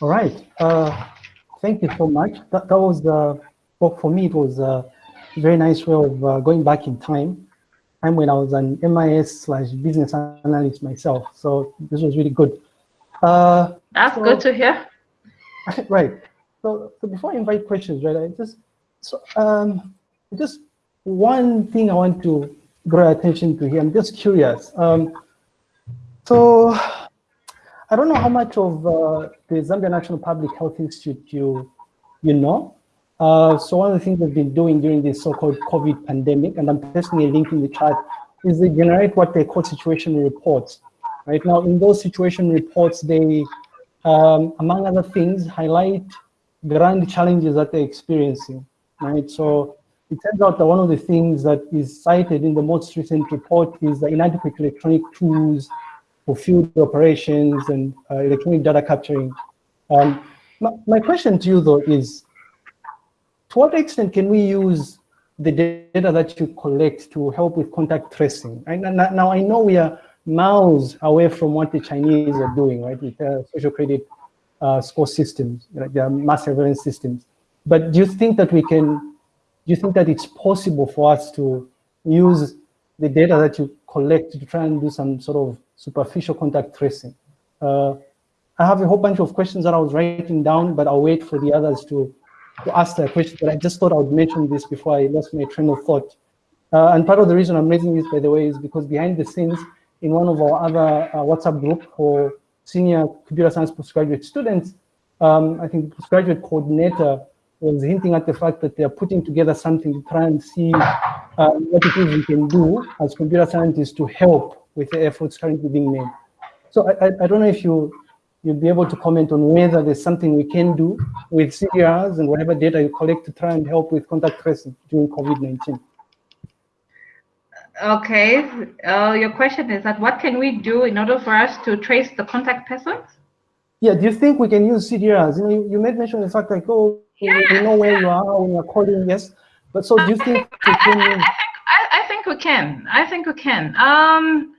All right. Uh, thank you so much. That, that was, uh, well, for me, it was a very nice way of uh, going back in time. Time when I was an MIS slash business analyst myself. So this was really good. Uh, That's so, good to hear. Right. So, so before I invite questions, right, I just, so, um, just one thing I want to draw attention to here. I'm just curious. Um, so I don't know how much of uh, the Zambia National Public Health Institute you, you know. Uh, so one of the things they've been doing during this so-called COVID pandemic, and I'm pasting a link in the chat, is they generate what they call situation reports. Right now, in those situation reports, they, um, among other things, highlight grand challenges that they're experiencing. Right, so it turns out that one of the things that is cited in the most recent report is the inadequate electronic tools for field operations and uh, electronic data capturing. Um, my, my, question to you though is, to what extent can we use the data that you collect to help with contact tracing? Now, now I know we are miles away from what the Chinese are doing, right, with their social credit uh, score systems, like their mass surveillance systems. But do you think that we can, do you think that it's possible for us to use the data that you collect to try and do some sort of superficial contact tracing. Uh, I have a whole bunch of questions that I was writing down, but I'll wait for the others to, to ask their questions. But I just thought I would mention this before I lost my train of thought. Uh, and part of the reason I'm raising this, by the way, is because behind the scenes, in one of our other uh, WhatsApp group for senior computer science postgraduate students, um, I think postgraduate coordinator was hinting at the fact that they're putting together something to try and see uh, what it is we can do as computer scientists to help with the efforts currently being made. So I, I, I don't know if you, you'll be able to comment on whether there's something we can do with CDRs and whatever data you collect to try and help with contact tracing during COVID-19. Okay, uh, your question is that what can we do in order for us to trace the contact persons? Yeah, do you think we can use CDRs? You know, you, you made mention of the fact like, oh, we know where you are when you're calling, yes. But so do you think we can I, I, I think we can. I think we can. Um,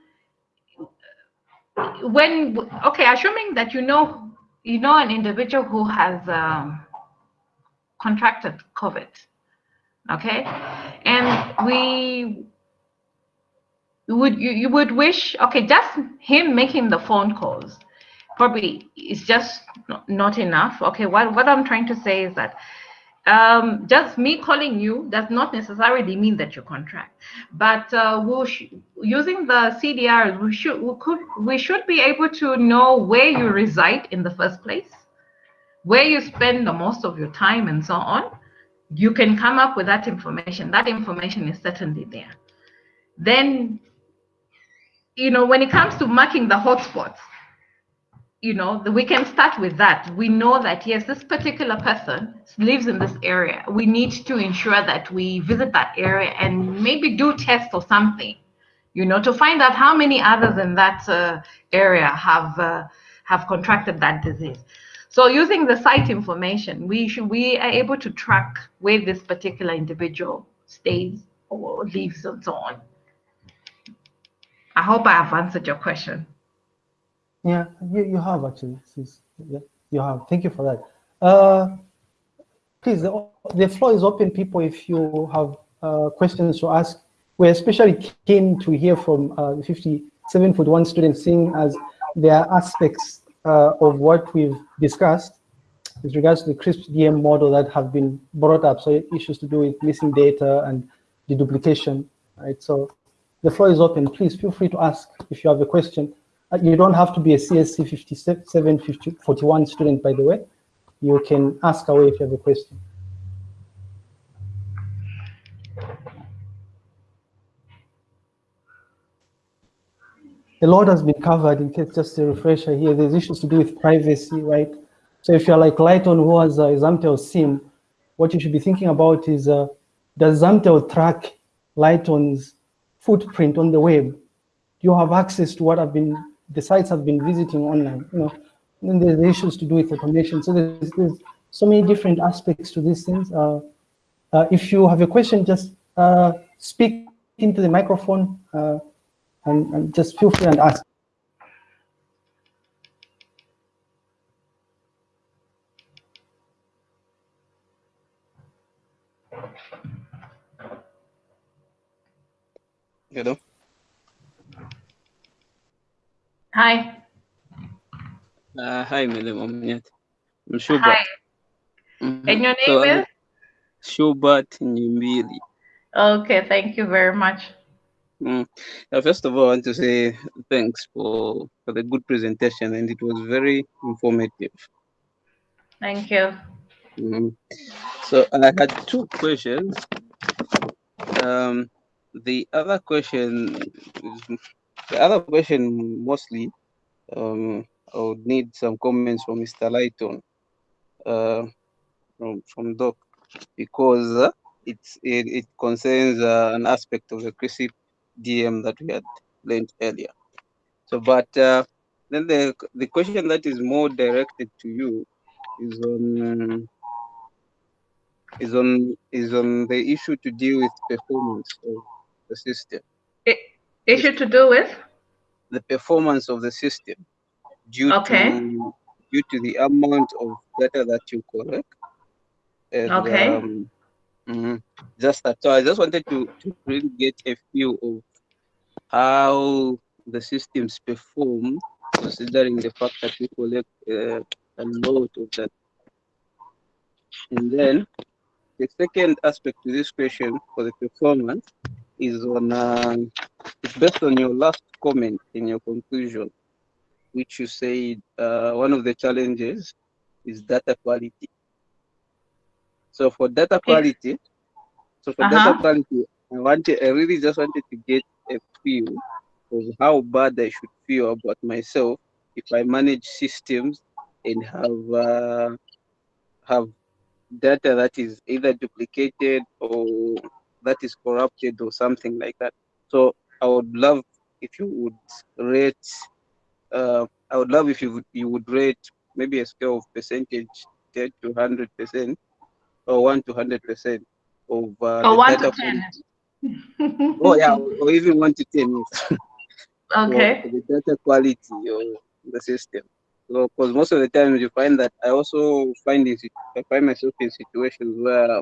when okay assuming that you know you know an individual who has um, contracted covid okay and we would you, you would wish okay just him making the phone calls probably is just not enough okay what what i'm trying to say is that um, just me calling you does not necessarily mean that you contract. But uh, we'll using the CDR, we should we could we should be able to know where you reside in the first place, where you spend the most of your time, and so on. You can come up with that information. That information is certainly there. Then, you know, when it comes to marking the hotspots, you know, we can start with that. We know that, yes, this particular person lives in this area. We need to ensure that we visit that area and maybe do tests or something, you know, to find out how many others in that uh, area have uh, have contracted that disease. So using the site information, we should we are able to track where this particular individual stays or lives and so on. I hope I have answered your question. Yeah, you, you have actually. Yeah, you have. Thank you for that. Uh, please, the, the floor is open, people, if you have uh, questions to ask. We're especially keen to hear from uh, 57 foot one students, seeing as there are aspects uh, of what we've discussed with regards to the CRISP DM model that have been brought up. So issues to do with missing data and deduplication, right? So the floor is open. Please feel free to ask if you have a question. Uh, you don't have to be a CSC 57, 50, 41 student, by the way. You can ask away if you have a question. A lot has been covered in case just a refresher here. There's issues to do with privacy, right? So if you're like Lighton who has a Zamtel SIM, what you should be thinking about is, uh, does Zamtel track Lighton's footprint on the web? Do you have access to what I've been the sites have been visiting online, you know, and there's issues to do with automation. So there's, there's so many different aspects to these things. Uh, uh, if you have a question, just uh, speak into the microphone uh, and, and just feel free and ask. Hello. Hi. Uh, hi, Madam Omniat. I'm Schubert. Hi. Mhm. And your name I'm is? Nyimbili. Okay, thank you very much. Mm. First of all, I want to say thanks for, for the good presentation, and it was very informative. Thank you. Mhm. So I had two questions. Um, the other question, is, the other question mostly, um, I would need some comments from Mr. Lighton, uh, from from Doc, because uh, it, it concerns uh, an aspect of the CRISP DM that we had learned earlier. So, but uh, then the the question that is more directed to you is on is on is on the issue to deal with performance of the system. I- Issue to do with? The performance of the system due Okay. to due to the amount of data that you collect. And, Okay. Um, mhm. Just that. So I just wanted to, to really get a feel of how the systems perform, considering the fact that we collect uh, a lot of that. And then the second aspect to this question for the performance is on uh, it's based on your last comment in your conclusion, which you said uh, one of the challenges is data quality. So for data quality, so for data Uh-huh. quality, I wanted, I really just wanted to get a feel of how bad I should feel about myself if I manage systems and have uh, have data that is either duplicated or that is corrupted or something like that. So I would love if you would rate. Uh, I would love if you would, you would rate maybe a scale of percentage, ten to hundred percent, or one to hundred percent of uh, one data to ten. quality. Oh yeah, or even one to ten. yes. Okay. for the data quality of the system. So, because most of the times you find that I also find in, I find myself in situations where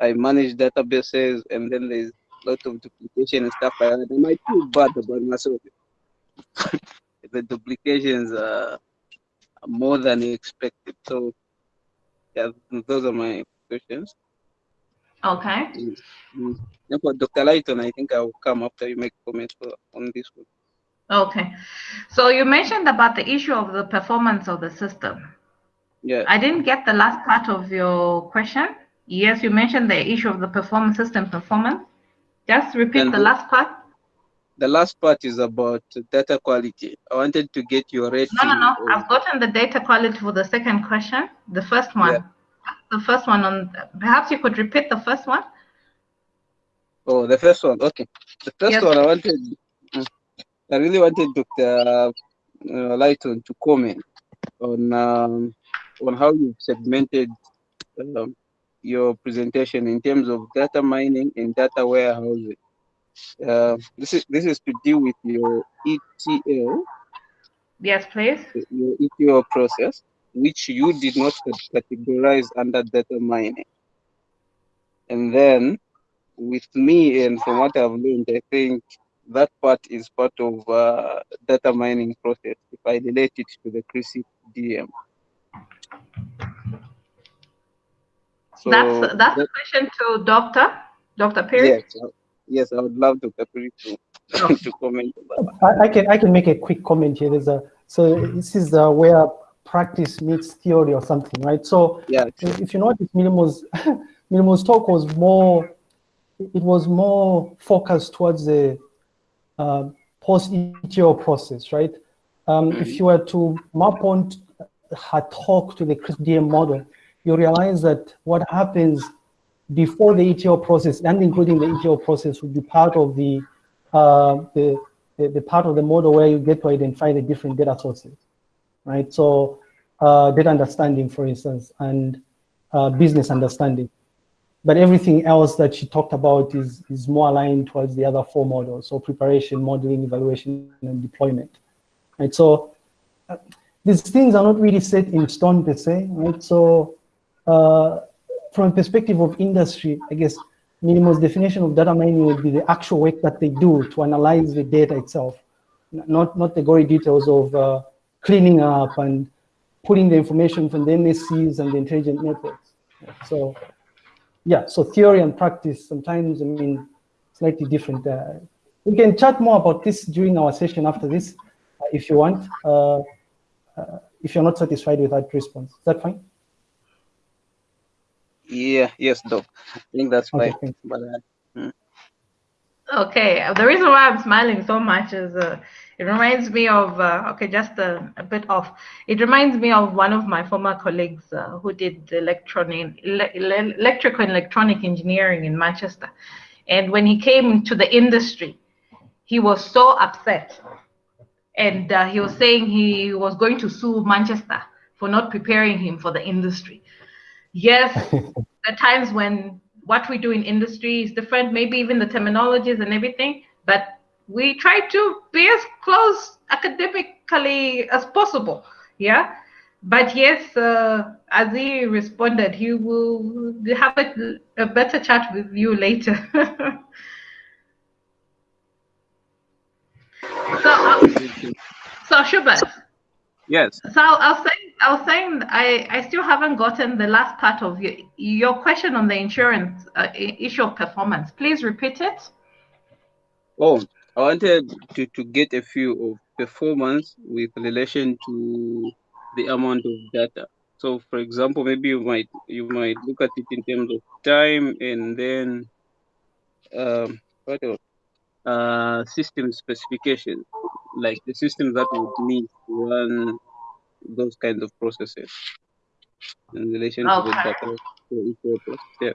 I manage databases and then there's a lot of duplication and stuff like that. And I feel bad about myself. the duplications are more than expected. So, yeah, those are my questions. Okay. Mm. For Dr. Lighton, I think I will come after you make comments on this one. Okay. So you mentioned about the issue of the performance of the system. Yeah. I didn't get the last part of your question. Yes, you mentioned the issue of the performance system performance. Just repeat Then the last part. The last part is about data quality. I wanted to get your rating. No, no, no. of- I've gotten the data quality for the second question. The first one. Yeah. The first one on. Perhaps you could repeat the first one. Oh, the first one. Okay. The first Yes. one I wanted, I really wanted Dr. Uh, Lighton to comment on um, on how you segmented um, your presentation in terms of data mining and data warehousing. Uh, this is this is to deal with your ETL, Yes, please. your ETL process, which you did not categorize under data mining. And then with me and from what I've learned, I think that part is part of uh, data mining process if I relate it to the CRISP DM. So that's that's that- a question to Doctor Doctor Perry. yes, yes, I would love Dr. Puri to, Okay. to comment. I, I can I can make a quick comment here. There's a so this is uh, where practice meets theory or something, right? So Yeah, if if you notice, Milimo's Milimo's talk was more it was more focused towards the uh, post ETL process, right? Um, If you were to map on her talk to the CRISP-DM model, you realize that what happens before the ETL process and including the ETL process would be part of the, uh, the, the, the part of the model where you get to identify the different data sources, right? So uh, data understanding, for instance, and uh, business understanding. But everything else that she talked about is, is more aligned towards the other four models. So preparation, modeling, evaluation, and deployment. Right. So uh, these things are not really set in stone per se, right? So uh, from a perspective of industry, I guess Milimo's definition of data mining would be the actual work that they do to analyze the data itself, not, not the gory details of uh, cleaning up and putting the information from the MSCs and the intelligent networks. So yeah, so theory and practice sometimes, I mean, slightly different. Uh, we can chat more about this during our session after this, uh, if you want, uh, uh if you're not satisfied with that response. Is that fine? Yeah, yes, Doc. I think that's fine. Okay, but, uh, hmm. okay, the reason why I'm smiling so much is uh, it reminds me of, uh, okay, just a, a, bit off. It reminds me of one of my former colleagues uh, who did electronic, ele electrical and electronic engineering in Manchester. And when he came to the industry, he was so upset. And uh, he was saying he was going to sue Manchester for not preparing him for the industry. Yes, at times when what we do in industry is different, maybe even the terminologies and everything, but we try to be as close academically as possible. Yeah. But yes, uh, as he responded, he will have a, a better chat with you later. so, uh, so Schubert. Yes. So I was saying, I was saying, I, I still haven't gotten the last part of your your question on the insurance uh, issue of performance. Please repeat it. Oh, I wanted to, to get a few of performance with relation to the amount of data. So for example, maybe you might you might look at it in terms of time and then um, what else? Uh, system specification, like the system that would need to run those kinds of processes in relation okay. to the data. Yeah.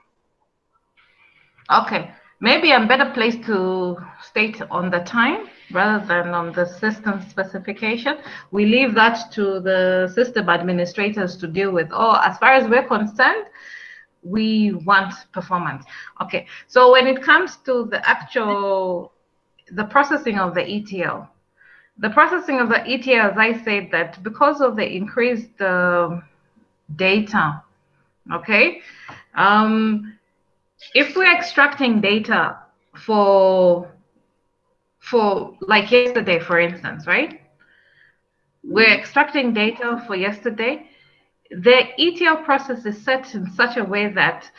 Okay maybe I'm better placed to state on the time rather than on the system specification. We leave that to the system administrators to deal with. Oh, as far as we're concerned, we want performance. Okay, so when it comes to the actual, the processing of the ETL, the processing of the ETL, as I said, that because of the increased uh, data, okay, um, if we're extracting data for for like yesterday, for instance, right? We're extracting data for yesterday. The ETL process is set in such a way that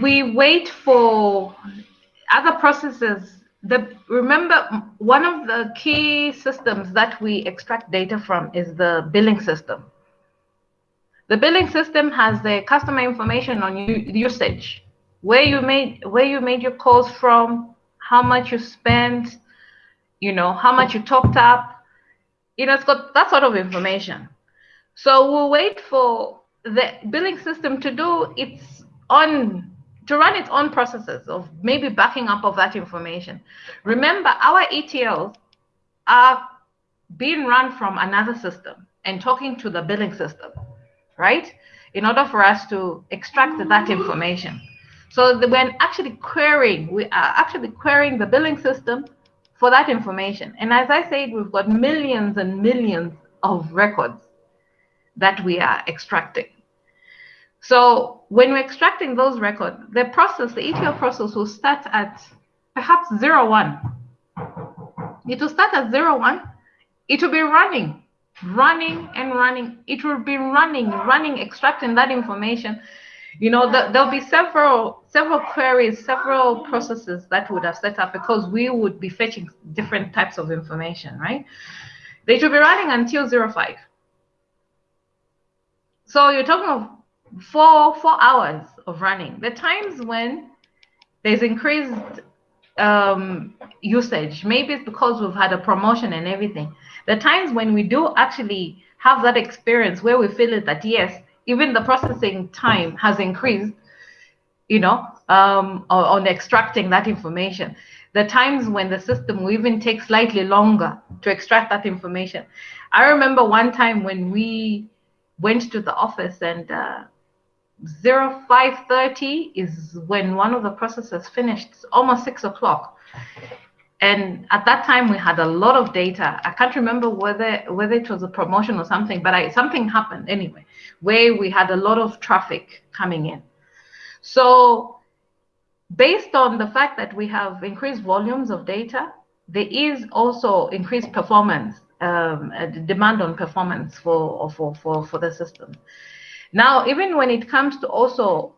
we wait for other processes. The remember one of the key systems that we extract data from is the billing system. The billing system has the customer information on usage, where you made where you made your calls from, how much you spent, you know, how much you topped up. You know, it's got that sort of information. So we'll wait for the billing system to do its on to run its own processes of maybe backing up of that information. Remember, our ETLs are being run from another system and talking to the billing system right? In order for us to extract that information. So when actually querying, we are actually querying the billing system for that information. And as I said, we've got millions and millions of records that we are extracting. So when we're extracting those records, the process, the ETL process will start at perhaps zero one. It will start at zero one. It will be running running and running it will be running running extracting that information you know the, there'll be several several queries several processes that would have set up because we would be fetching different types of information right they should be running until 05 so you're talking of four four hours of running the times when there's increased um, usage maybe it's because we've had a promotion and everything the times when we do actually have that experience where we feel it that yes, even the processing time has increased, you know, um, on, extracting that information. The times when the system will even take slightly longer to extract that information. I remember one time when we went to the office and uh, 0530 is when one of the processes finished, it's almost six o'clock. And at that time we had a lot of data. I can't remember whether whether it was a promotion or something but I, something happened anyway where we had a lot of traffic coming in. So based on the fact that we have increased volumes of data, there is also increased performance, um, demand on performance for, for, for, for the system. Now, even when it comes to also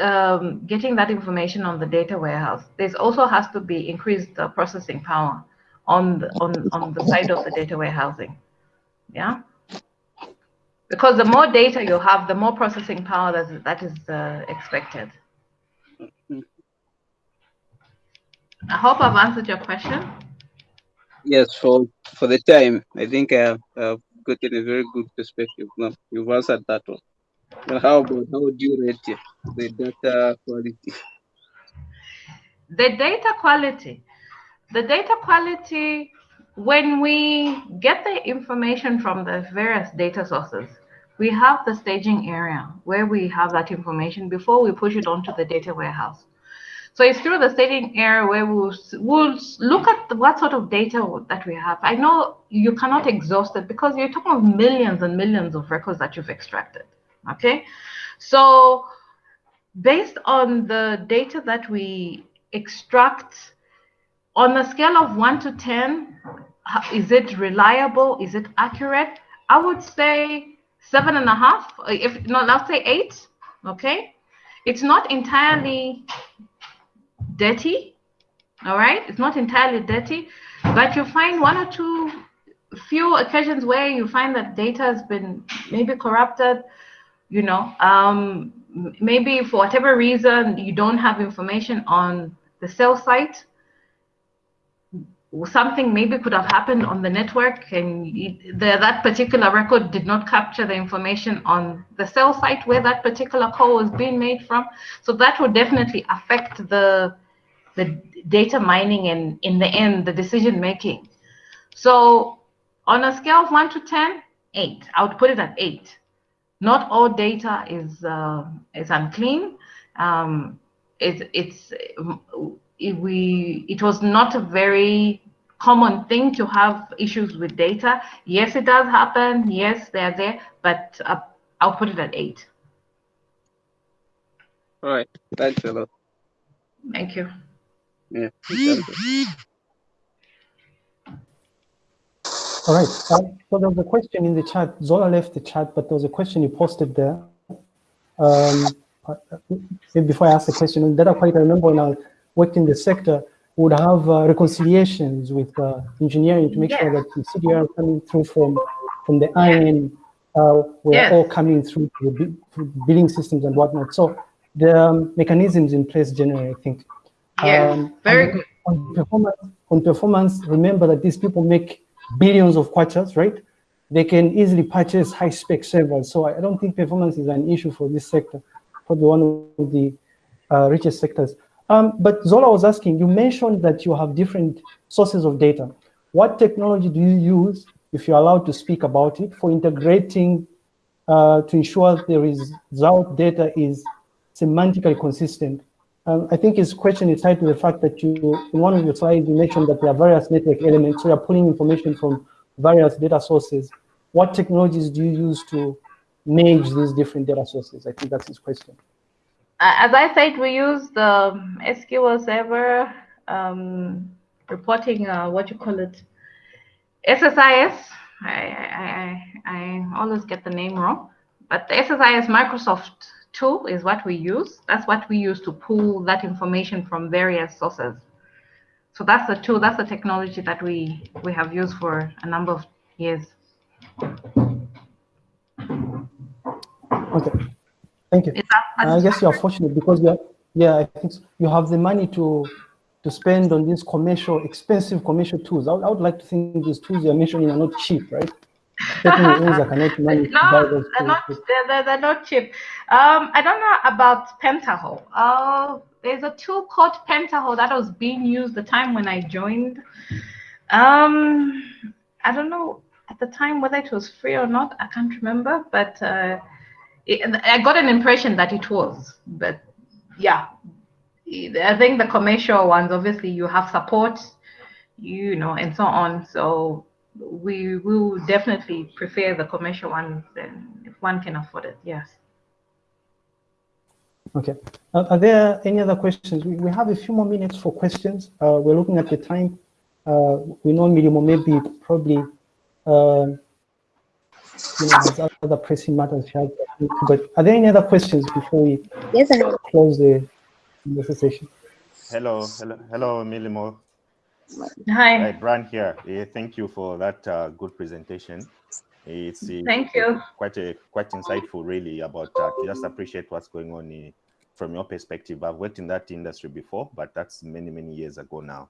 um, getting that information on the data warehouse, there's also has to be increased uh, processing power on the, on, on the side of the data warehousing. Yeah. Because the more data you have, the more processing power that, that is uh, expected. I hope I've answered your question. Yes, for for the time, I think I've, I've gotten a very good perspective. No, you've answered that one. But how about how do you rate the data quality? The data quality. The data quality, when we get the information from the various data sources, we have the staging area where we have that information before we push it onto the data warehouse. So it's through the staging area where we'll, we'll look at what sort of data that we have. I know you cannot exhaust it because you're talking of millions and millions of records that you've extracted. Okay, so based on the data that we extract on a scale of one to 10, is it reliable? Is it accurate? I would say seven and a half. If not, let's say eight. Okay, it's not entirely dirty. All right, it's not entirely dirty, but you find one or two few occasions where you find that data has been maybe corrupted. You know, um, maybe for whatever reason you don't have information on the cell site something maybe could have happened on the network and the, that particular record did not capture the information on the cell site where that particular call was being made from. So that would definitely affect the, the data mining and in the end, the decision making. So on a scale of one to 10, eight, I would put it at eight. Not all data is, uh, is unclean. Um, it, it's, it, we it was not a very common thing to have issues with data. Yes, it does happen. Yes, they're there, but uh, I'll put it at eight. All right. Thanks a lot. Thank you. Yeah. All right. Uh, so there was a question in the chat. Zola left the chat, but there was a question you posted there. Um, uh, before I ask the question, on data quality, I remember when I worked in the sector, would have uh, reconciliations with uh, engineering to make sure that the CDR coming through from from the IN uh, were all coming through the billing systems and whatnot. So the um, mechanisms in place generally, I think. Yeah, um, very good. On performance, on performance, remember that these people make billions of kwachas, right? They can easily purchase high spec servers. So I don't think performance is an issue for this sector, probably one of the uh, richest sectors. Um, but Zola was asking, you mentioned that you have different sources of data. What technology do you use, if you're allowed to speak about it, for integrating uh, to ensure the result data is semantically consistent? Um, I think his question is tied to the fact that you, in one of your slides, you mentioned that there are various network elements, so you're pulling information from various data sources. What technologies do you use to manage these different data sources? I think that's his question as I said, we use the SQL Server um, reporting, uh, what you call it, SSIS. I, I, I, I always get the name wrong, but the SSIS Microsoft tool is what we use. That's what we use to pull that information from various sources. So that's the tool, that's the technology that we, we have used for a number of years. Okay. Thank you. I guess you're fortunate because you're, yeah, I think you have the money to to spend on these commercial, expensive commercial tools. I would, I would like to think these tools you're mentioning are not cheap, right? no, they're not, they're, they're, not cheap. Um, I don't know about Pentaho. Uh, there's a tool called Pentaho that was being used the time when I joined. Um, I don't know at the time whether it was free or not. I can't remember, but uh, I got an impression that it was, but yeah, I think the commercial ones, obviously, you have support, you know, and so on. So we will definitely prefer the commercial ones, and if one can afford it, yes. Okay. Uh, are there any other questions? We, we have a few more minutes for questions. Uh, we're looking at the time. Uh, we know Milimo maybe probably uh, you know, other pressing matters. But are there any other questions before we yes, close the, the session? Hello, hello, hello, Milimo. Hi. Right, Brian here. Thank you for that uh, good presentation. It's uh, Thank you. quite a quite insightful, really, about that. Just appreciate what's going on uh, from your perspective. I've worked in that industry before, but that's many many years ago now.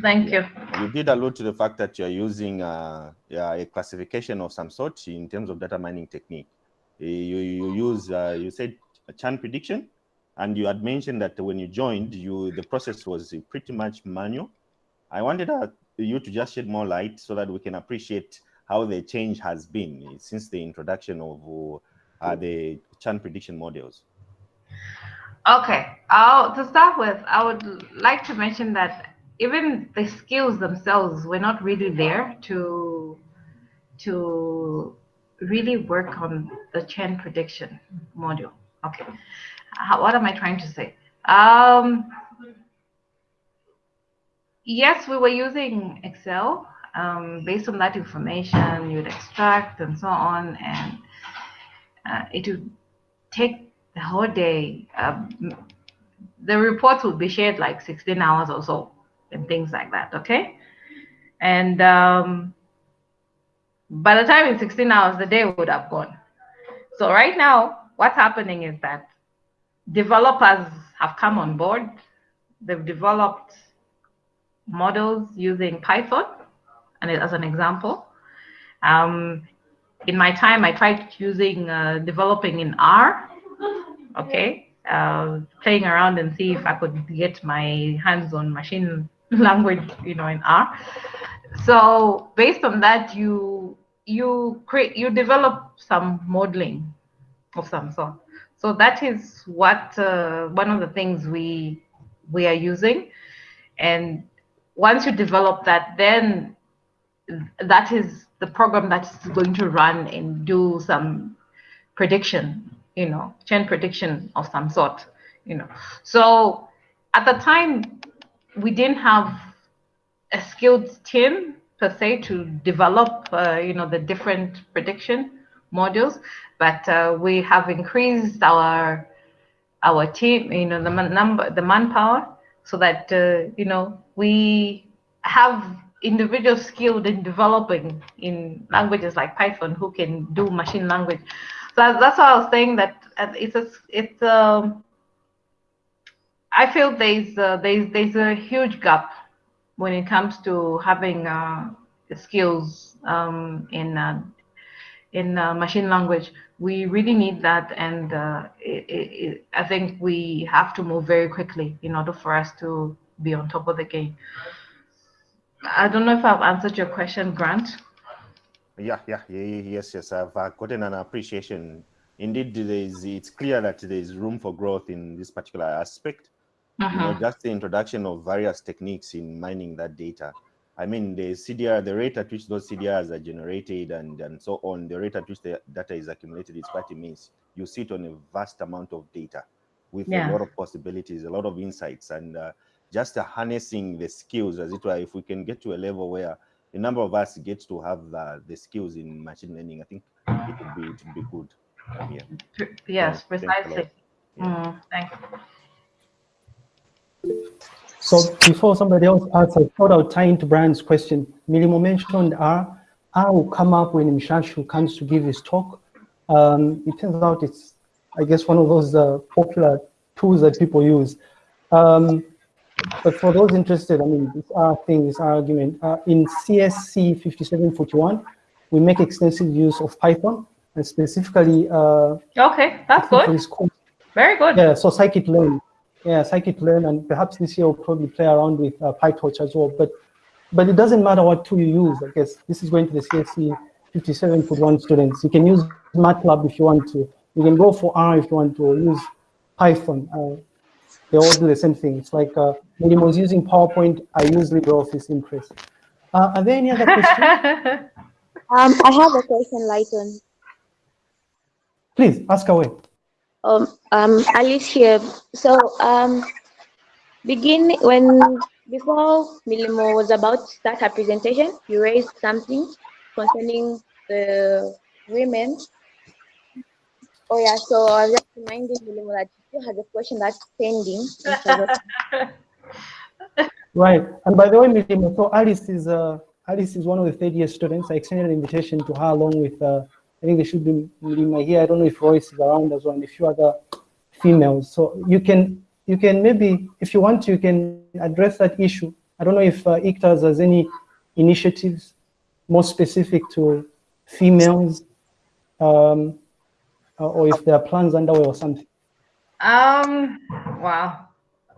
Thank you. You did allude to the fact that you're using uh, yeah, a classification of some sort in terms of data mining technique. Uh, You, you use, uh, you said a churn prediction, and you had mentioned that when you joined, you the process was pretty much manual. I wanted uh, you to just shed more light so that we can appreciate how the change has been since the introduction of uh, the churn prediction models. Okay. Uh, to start with, I would like to mention that even the skills themselves were not really there to to really work on the churn prediction module. Okay. What am I trying to say? Um, yes, we were using Excel. Um, based on that information, you'd extract and so on, and uh, it would take the whole day. Um, the reports would be shared like 16 hours or so, and things like that. Okay, and um, by the time in 16 hours, the day would have gone. So right now, what's happening is that developers have come on board. They've developed models using Python, and as an example. Um, in my time, I tried using uh, developing in R. Okay, uh, playing around and see if I could get my hands on machine language, you know, in R. So based on that, you you create you develop some modeling of some sort. So that is what uh, one of the things we we are using, and once you develop that, then that is the program that's going to run and do some prediction, you know, churn prediction of some sort, you know. So at the time, we didn't have a skilled team per se to develop, uh, you know, the different prediction modules, but uh, we have increased our our team, you know, the number, the manpower, so that uh, you know we have individuals skilled in developing in languages like Python who can do machine language. So that's why I was saying that it's a, it's a, I feel there's a, there's there's a huge gap when it comes to having uh, skills um, in uh, in uh, machine language. We really need that, and uh, it, it, I think we have to move very quickly in order for us to be on top of the game. I don't know if I've answered your question, Grant. Yeah, yeah, yeah yes, yes. I've uh, gotten an appreciation. Indeed, there is, it's clear that there is room for growth in this particular aspect. Uh -huh. You know, Uh-huh. just the introduction of various techniques in mining that data. I mean, the CDR, the rate at which those CDRs are generated and, and so on, the rate at which the data is accumulated is quite immense. You sit on a vast amount of data with Yeah. a lot of possibilities, a lot of insights, and uh, just uh, harnessing the skills, as it were, if we can get to a level where a number of us get to have uh, the skills in machine learning, I think it would be, it would be good. Yeah. Yes, So, thanks precisely. Yeah. Mm, thanks. So before somebody else asks, I thought I would tie into Brian's question. Milimo mentioned R. R will come up when Mshashu comes to give his talk. Um, it turns out it's, I guess, one of those uh, popular tools that people use. Um, but for those interested, I mean, this R thing, this R argument, uh, in CSC 5741, we make extensive use of Python, and specifically uh, Okay, that's good. Very good. yeah, so scikit-learn. Yeah, scikit-learn, and perhaps this year we'll probably play around with uh, PyTorch as well. But but it doesn't matter what tool you use. I guess this is going to the CSC 5741 students. You can use MATLAB if you want to. You can go for R if you want to, or use Python. Uh, they all do the same thing. It's like uh, when I was using PowerPoint, I use LibreOffice Impress. Uh, are there any other questions? Um, I have a question, Lighton. Please ask away. Um, Alice here. So, um, begin when before Milimo was about to start her presentation, you raised something concerning the women. Oh yeah, so I was just reminding Milimo that still has a question that's pending. Right, and by the way, Milimo, so Alice is uh, Alice is one of the third year students. I extended an invitation to her along with uh, I think there should be Milima here. I don't know if Royce is around as well, and a few other females. So you can you can maybe, if you want to, you can address that issue. I don't know if uh, ICTAZ has any initiatives more specific to females, um, or if there are plans underway or something. Um, wow,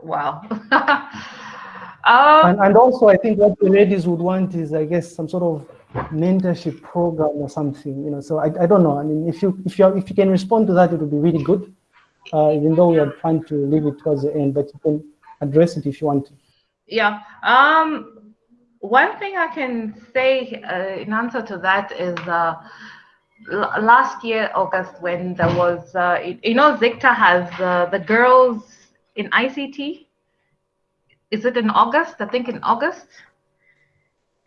wow. um, and, and also, I think what the ladies would want is, I guess, some sort of mentorship program or something. You know, so I, I don't know. I mean, if you if you if you can respond to that, it would be really good uh, even though we are trying to leave it towards the end, but you can address it if you want to. Yeah. Um, one thing I can say uh, in answer to that is uh, last year, August, when there was, uh, you know, ZICTA has uh, the girls in ICT. Is it in August? I think in August.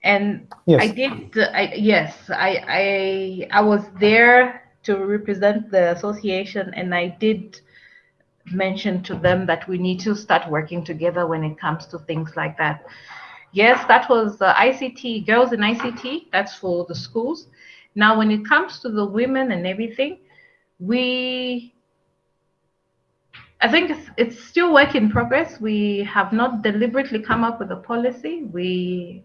And yes. I did, I, yes, I, I, I was there to represent the association and I did mention to them that we need to start working together when it comes to things like that. Yes, that was uh, ICT, girls in ICT, that's for the schools. Now, when it comes to the women and everything, we, I think it's, it's still work in progress. We have not deliberately come up with a policy. We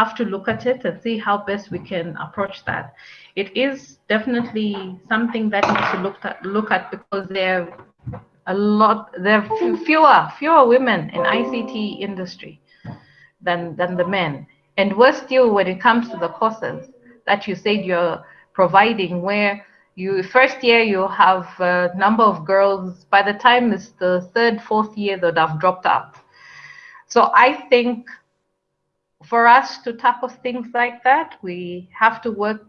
have to look at it and see how best we can approach that. It is definitely something that needs to look at, look at because there are a lot there are fewer fewer women in ICT industry than than the men. And worse still when it comes to the courses that you said you're providing where you first year you have a number of girls by the time it's the third fourth year that have dropped out so i think for us to tackle things like that we have to work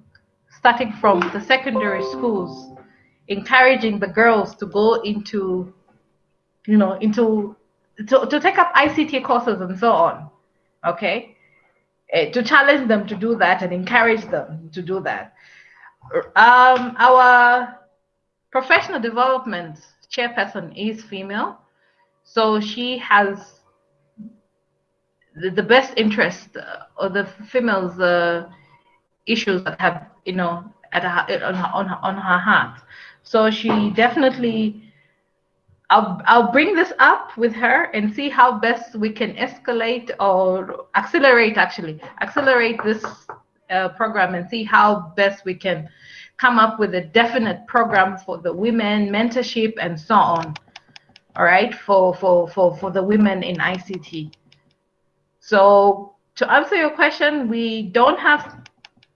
starting from the secondary schools encouraging the girls to go into, you know, into to, to take up ICT courses and so on. Okay, uh, to challenge them to do that and encourage them to do that. Um, our professional development chairperson is female, so she has the, the best interest uh, of the females' uh, issues that have, you know, at her, on, on, on her heart. So she definitely, I'll, I'll bring this up with her and see how best we can escalate or accelerate, actually, accelerate this uh, program and see how best we can come up with a definite program for the women, mentorship, and so on. All right, for, for, for, for the women in ICT. So to answer your question, we don't have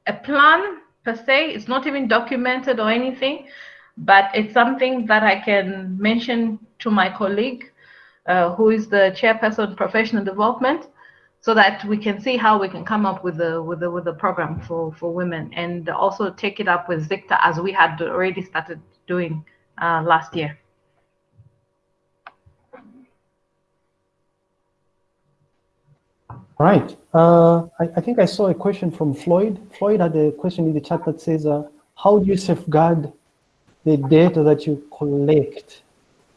a plan per se. It's not even documented or anything, but it's something that I can mention to my colleague, uh, who is the chairperson professional development, so that we can see how we can come up with a with a with a program for for women, and also take it up with ZICTA as we had already started doing uh, last year. Right. Uh, I, I, think I saw a question from Floyd. Floyd had a question in the chat that says, uh, how do you safeguard the data that you collect.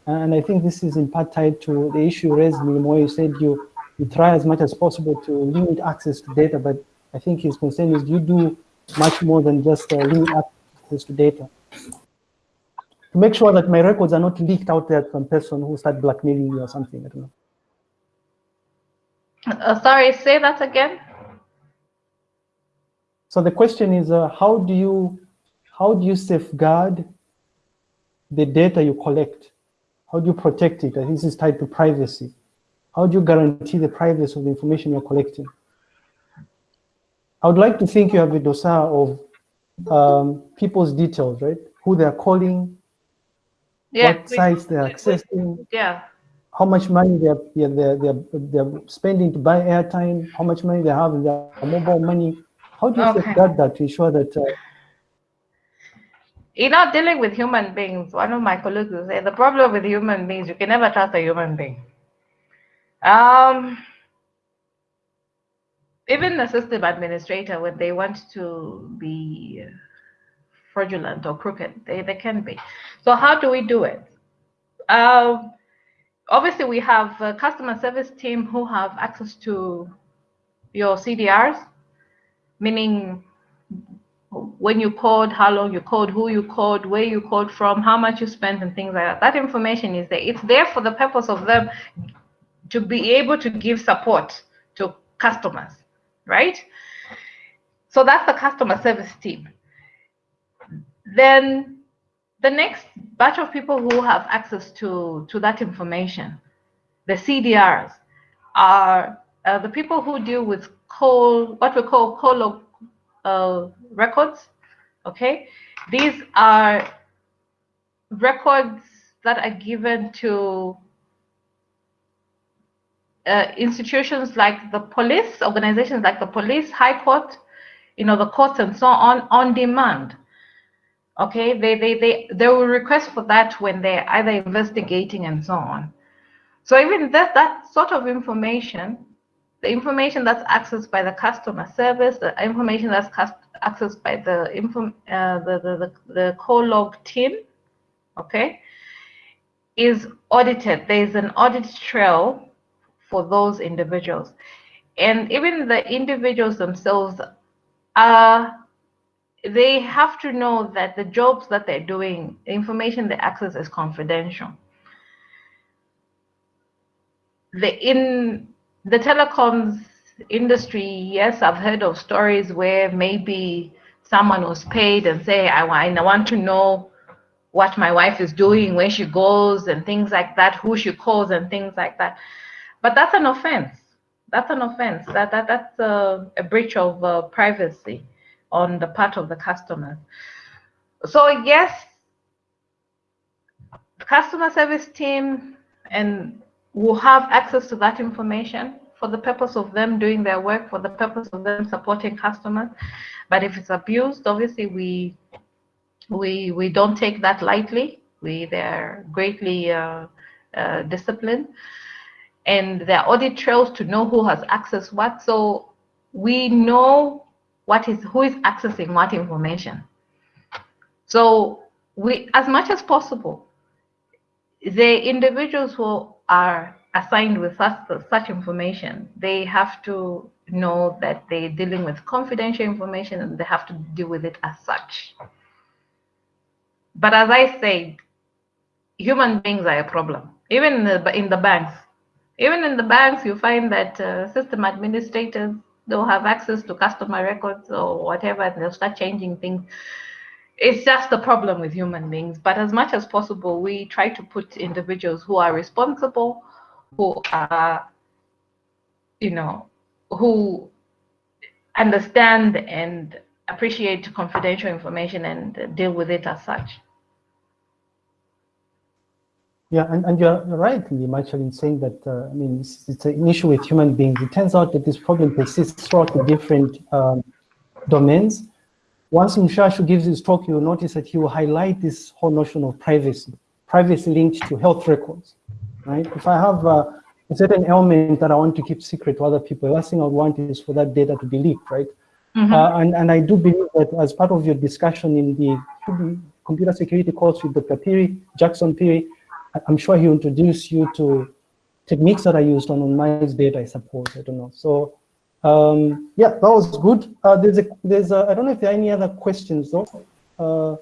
And I think this is in part tied to the issue raised, where you said you, you try as much as possible to limit access to data, but I think his concern is you do much more than just uh, limit access to data. To make sure that my records are not leaked out there to some person who start blackmailing me or something, I don't know. Uh, sorry, say that again. So the question is, uh, how do you how do you safeguard the data you collect? How do you protect it? This is tied to privacy. How do you guarantee the privacy of the information you're collecting? I would like to think you have a dossier of um, people's details, right? Who they're calling, yeah, what sites they're accessing, yeah. How much money they're, they're, they're, they're spending to buy airtime, how much money they have in their mobile money. How do you okay. safeguard that to ensure that uh, you're not dealing with human beings. One of my colleagues say the problem with human beings, you can never trust a human being. Um, even the system administrator, when they want to be fraudulent or crooked, they, they can be. So how do we do it? Um, obviously, we have a customer service team who have access to your CDRs, meaning when you called, how long you called, who you called, where you called from, how much you spent, and things like that. That information is there. It's there for the purpose of them to be able to give support to customers, right? So that's the customer service team. Then the next batch of people who have access to, to that information, the CDRs, are uh, the people who deal with call, what we call call uh, records. Okay, these are records that are given to uh, institutions like the police, organizations like the police, high court, you know, the courts and so on, on demand. Okay, they, they, they, they will request for that when they're either investigating and so on. So even that, that sort of information, the information that's accessed by the customer service, the information that's accessed by the, info, uh, the, the, the, the call log team, okay, is audited. There's an audit trail for those individuals. And even the individuals themselves are they have to know that the jobs that they're doing, the information they access is confidential. The, in the telecoms industry, yes, I've heard of stories where maybe someone was paid and say, I, I want to know what my wife is doing, where she goes and things like that, who she calls and things like that. But that's an offense. That's an offense. That, that, that's a, a breach of uh, privacy on the part of the customer. So yes, the customer service team and will have access to that information for the purpose of them doing their work, for the purpose of them supporting customers. But if it's abused, obviously we we we don't take that lightly. We they're greatly uh, uh, disciplined, and there are audit trails to know who has access what. So we know what is who is accessing what information. So we, as much as possible, the individuals who are assigned with such, such information, they have to know that they're dealing with confidential information and they have to deal with it as such. But as I said, human beings are a problem. Even in the, in the banks, even in the banks, you find that uh, system administrators they'll have access to customer records or whatever, and they'll start changing things. It's just the problem with human beings. But as much as possible, we try to put individuals who are responsible, who are, you know, who understand and appreciate confidential information and deal with it as such. Yeah, and, and you're right, Michael, in saying that, uh, I mean, it's, it's, an issue with human beings. It turns out that this problem persists throughout the different um, domains. Once Mshashu gives his talk, you'll notice that he will highlight this whole notion of privacy, privacy linked to health records, right? If I have uh, a certain ailment that I want to keep secret to other people, the last thing I want is for that data to be leaked, right? Mm -hmm. uh, and, and I do believe that as part of your discussion in the computer security course with Dr. Phiri, Jackson Phiri, I'm sure he'll introduce you to techniques that are used on anonymized data, I suppose. I don't know. So um, yeah, that was good. Uh, there's a, there's a, I don't know if there are any other questions though. Uh,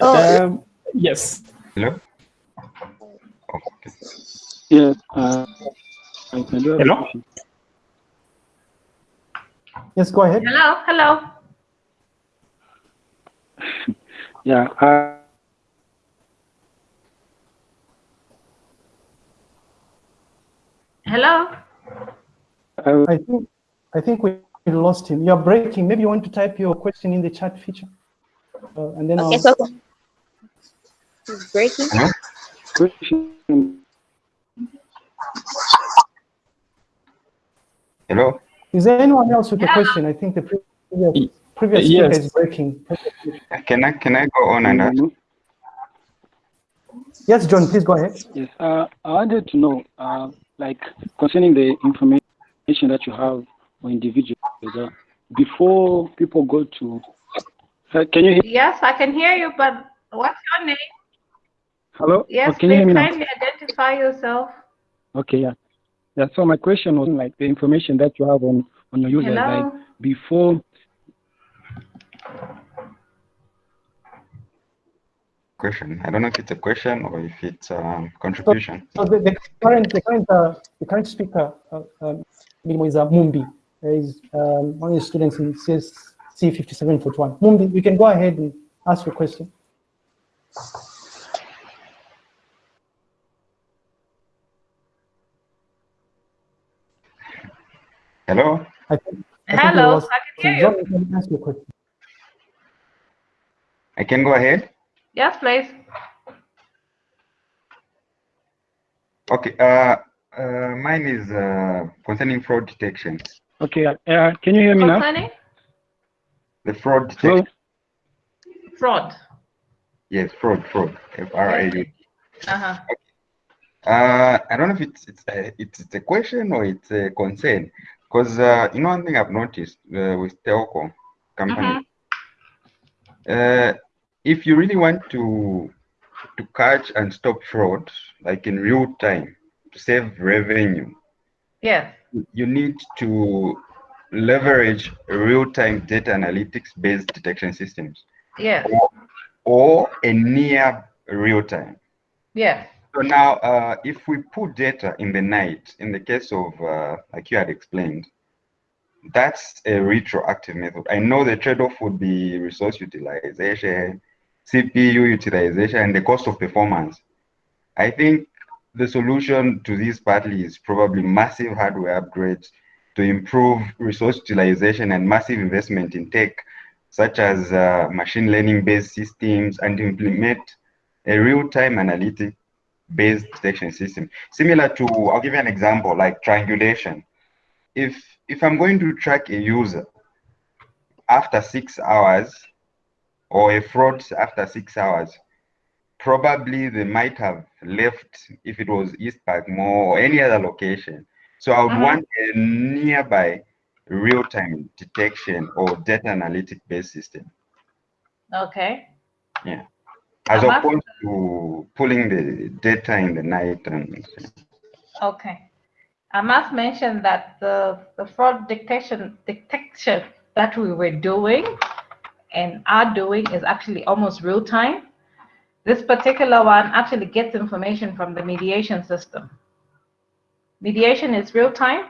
oh, um, yes. Hello. Okay. Yeah. Uh, Hello. Yes, go ahead. Hello. Hello. yeah. Uh, Hello? I think I think we lost him. You're breaking. Maybe you want to type your question in the chat feature. Uh, and then okay, I'll... so he's breaking. Hello? Is there anyone else with a question? I think the previous previous Yes. speaker is breaking. Can I can I go on and ask? Yes, John, please go ahead. Yes, uh, I wanted to know, uh, like, concerning the information that you have on individuals, uh, before people go to, uh, can you hear? Yes, I can hear you, but what's your name? Hello? Yes, Oh, can you hear please me kindly identify yourself. Okay, yeah. Yeah, so my question was like the information that you have on, on your users, like, before, Question. I don't know if it's a question or if it's um, contribution. So the, the current, the current, uh, the current speaker, uh, um, is uh, Mumbi. He is um, one of the students in CSC 5741. Mumbi, you can go ahead and ask your question. Hello? I think, I Hello, was- I can hear John, you. you can ask your question. I can go ahead? Yes, please. Okay. Uh, uh, mine is uh, concerning fraud detection. okay, uh, uh, can you hear me now? Concerning The fraud Hello? detection. fraud. Yes, fraud, fraud. F-R-A-U. Uh-huh. Uh, I don't know if it's it's a, it's, it's a question or it's a concern, because uh, you know one thing I've noticed uh, with telco companies, uh, if you really want to to catch and stop fraud, like in real time, to save revenue, Yes. you need to leverage real-time data analytics-based detection systems Yes. or a near real-time. Yes. So now, uh, if we put data in the night, in the case of, uh, like you had explained, that's a retroactive method. I know the trade-off would be resource utilization, CPU utilization, and the cost of performance. I think the solution to this partly is probably massive hardware upgrades to improve resource utilization and massive investment in tech, such as uh, machine learning-based systems, and implement a real-time analytic based detection system. Similar to, I'll give you an example, like triangulation. If if I'm going to track a user after six hours or a fraud after six hours, probably they might have left if it was East Park Mall or any other location. So I would Mhm. want a nearby real-time detection or data analytic based system Okay. Yeah. As opposed to pulling the data in the night and Okay. I must mention that the, the fraud detection detection that we were doing and are doing is actually almost real time. This particular one actually gets information from the mediation system. Mediation is real time.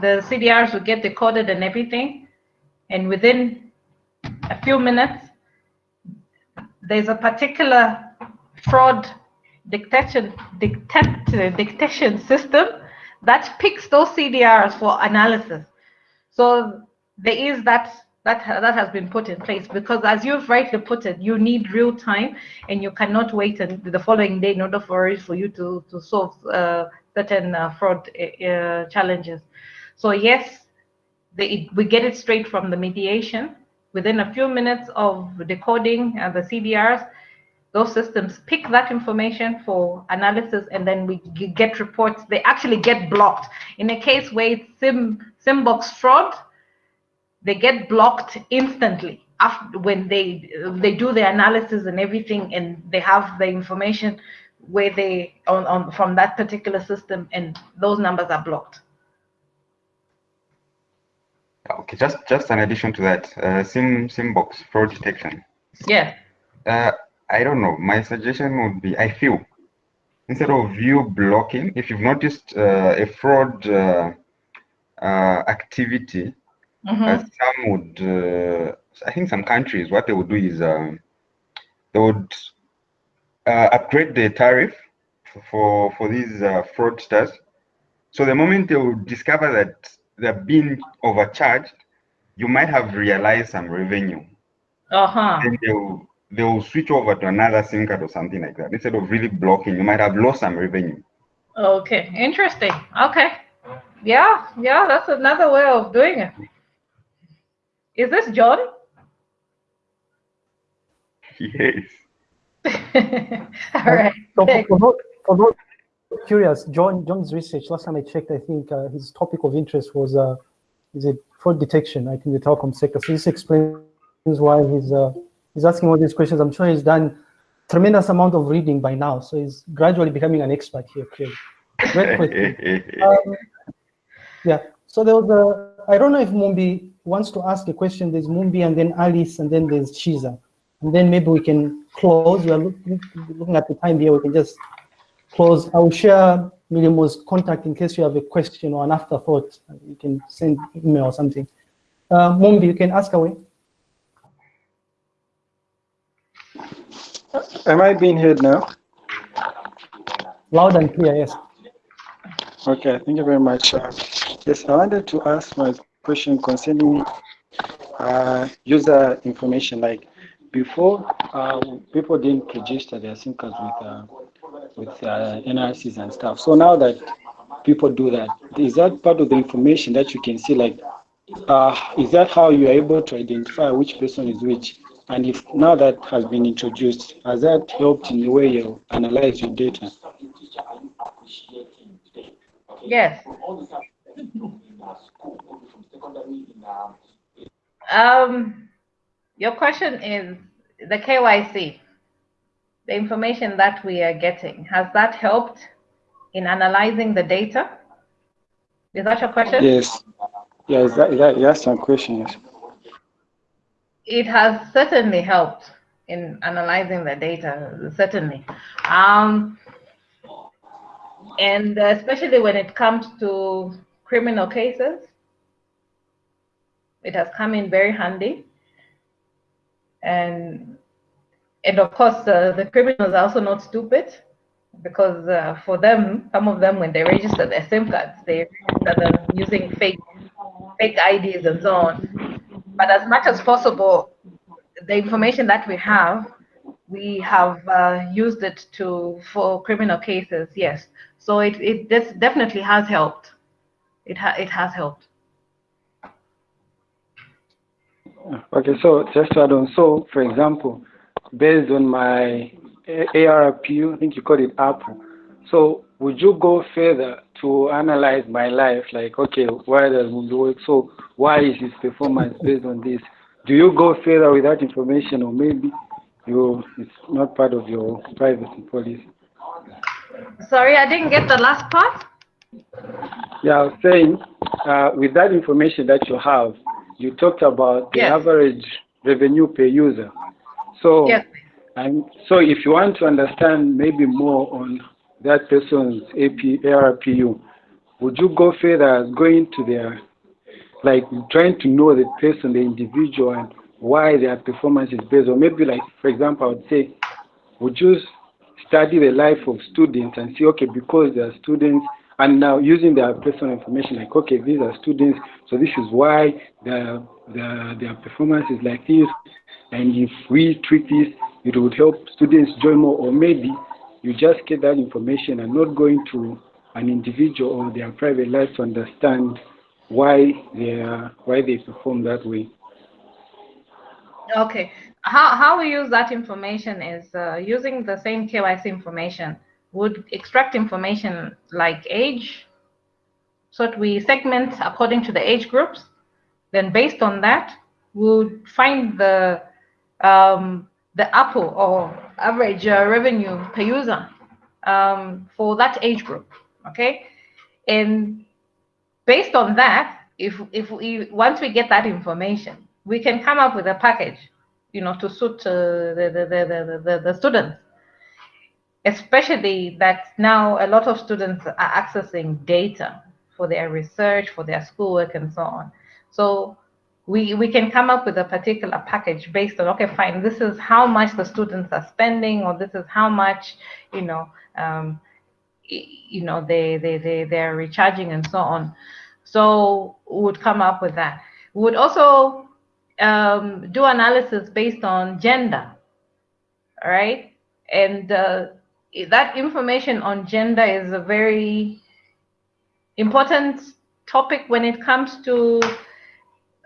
The CDRs will get decoded and everything. And within a few minutes, there's a particular fraud detection detect, detection system that picks those CDRs for analysis. So there is that that that has been put in place. Because as you've rightly put it, you need real time and you cannot wait the following day in order for for you to to solve uh, certain uh, fraud uh, challenges. So yes, we get it straight from the mediation. Within a few minutes of decoding uh, the CDRs those systems pick that information for analysis and then we get reports. They actually get blocked. In a case where it's sim simbox fraud they get blocked instantly after when they they do the analysis and everything and they have the information where they on, on from that particular system and those numbers are blocked Okay, just just an addition to that, uh, sim box fraud detection. yeah Uh, I don't know. My suggestion would be, I feel, instead of you blocking, if you've noticed uh, a fraud uh, uh, uh, some would, uh, I think some countries, what they would do is um, they would uh, upgrade the tariff for for these uh, fraudsters. So the moment they would discover that they're being overcharged, you might have realized some revenue. uh-huh Then they will they will switch over to another SIM card or something like that. Instead of really blocking, you might have lost some revenue. okay interesting okay yeah yeah that's another way of doing it Is this John? Yes. All right. So for, for, those, for those curious, John John's research. Last time I checked, I think uh, his topic of interest was uh, is it fraud detection? I think the telecom sector. So this explains why he's uh, he's asking all these questions. I'm sure he's done tremendous amount of reading by now, so he's gradually becoming an expert here. Clearly. Great question. um, yeah. So there was a. I don't know if Mumbi wants to ask a question. There's Mumbi and then Alice and then there's Chiza. And then maybe we can close. We are looking, looking at the time here. We can just close. I will share Milimo's contact in case you have a question or an afterthought. You can send email or something. Uh, Mumbi, you can ask away. Am I being heard now? Loud and clear, yes. Okay, thank you very much. Yes, I wanted to ask my question concerning uh, user information. Like before, uh, people didn't register their SIM cards with uh, with uh, NRCs and stuff. So now that people do that, is that part of the information that you can see? Like, uh, is that how you are able to identify which person is which? And if now that has been introduced, has that helped in the way you analyze your data? Yes. Um, your question is the KYC, the information that we are getting. Has that helped in analyzing the data? Is that your question? Yes. Yeah, is that, that, that's some questions. It has certainly helped in analyzing the data, certainly. Um, and especially when it comes to criminal cases, it has come in very handy. And and of course, uh, the criminals are also not stupid because uh, for them, some of them, when they register their SIM cards, they register them using fake fake IDs and so on. But as much as possible, the information that we have, we have uh, used it to for criminal cases. Yes, so it it this definitely has helped. It ha it has helped. Okay, so just to add on, so for example, based on my ARPU, I think you call it Apple. So would you go further to analyze my life? Like, okay, why does it work? So why is his performance based on this? Do you go further with that information, or maybe you it's not part of your privacy policy? Sorry, I didn't get the last part. Yeah, I was saying, uh, with that information that you have, you talked about the Yes. average revenue per user. So, Yes. I'm, so if you want to understand maybe more on that person's AP, ARPU, would you go further going to their, like trying to know the person, the individual, and why their performance is based on? Maybe like, for example, I would say, would you study the life of students and see, okay, because they are students, and now using their personal information, like, okay, these are students, so this is why their, their, their performance is like this, and if we treat this, it would help students join more, or maybe you just get that information and not going to an individual or their private life to understand why they are, why they perform that way. Okay. How, how we use that information is uh, using the same KYC information would extract information like age. So that we segment according to the age groups. Then based on that, we'll find the um, the ARPU or average uh, revenue per user um, for that age group. Okay, and based on that, if if we once we get that information, we can come up with a package, you know, to suit uh, the, the, the, the, the the students. Especially that now a lot of students are accessing data for their research, for their schoolwork, and so on. So we, we can come up with a particular package based on, okay, fine, this is how much the students are spending, or this is how much, you know, um, you know, they, they, they, they're recharging and so on. So we would come up with that. We would also um, do analysis based on gender, all right? And uh, that information on gender is a very important topic when it comes to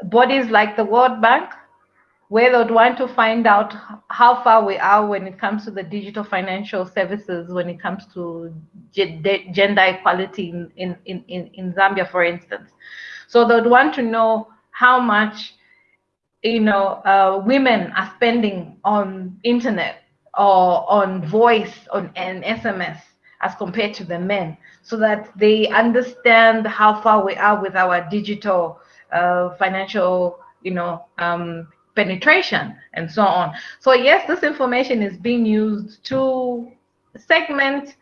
bodies like the World Bank, where they would want to find out how far we are when it comes to the digital financial services, when it comes to gender equality in, in, in, in Zambia, for instance. So they'd want to know how much you know uh, women are spending on internet or on voice on and SMS as compared to the men, so that they understand how far we are with our digital uh, financial, you know, um, penetration and so on. So yes, this information is being used to segment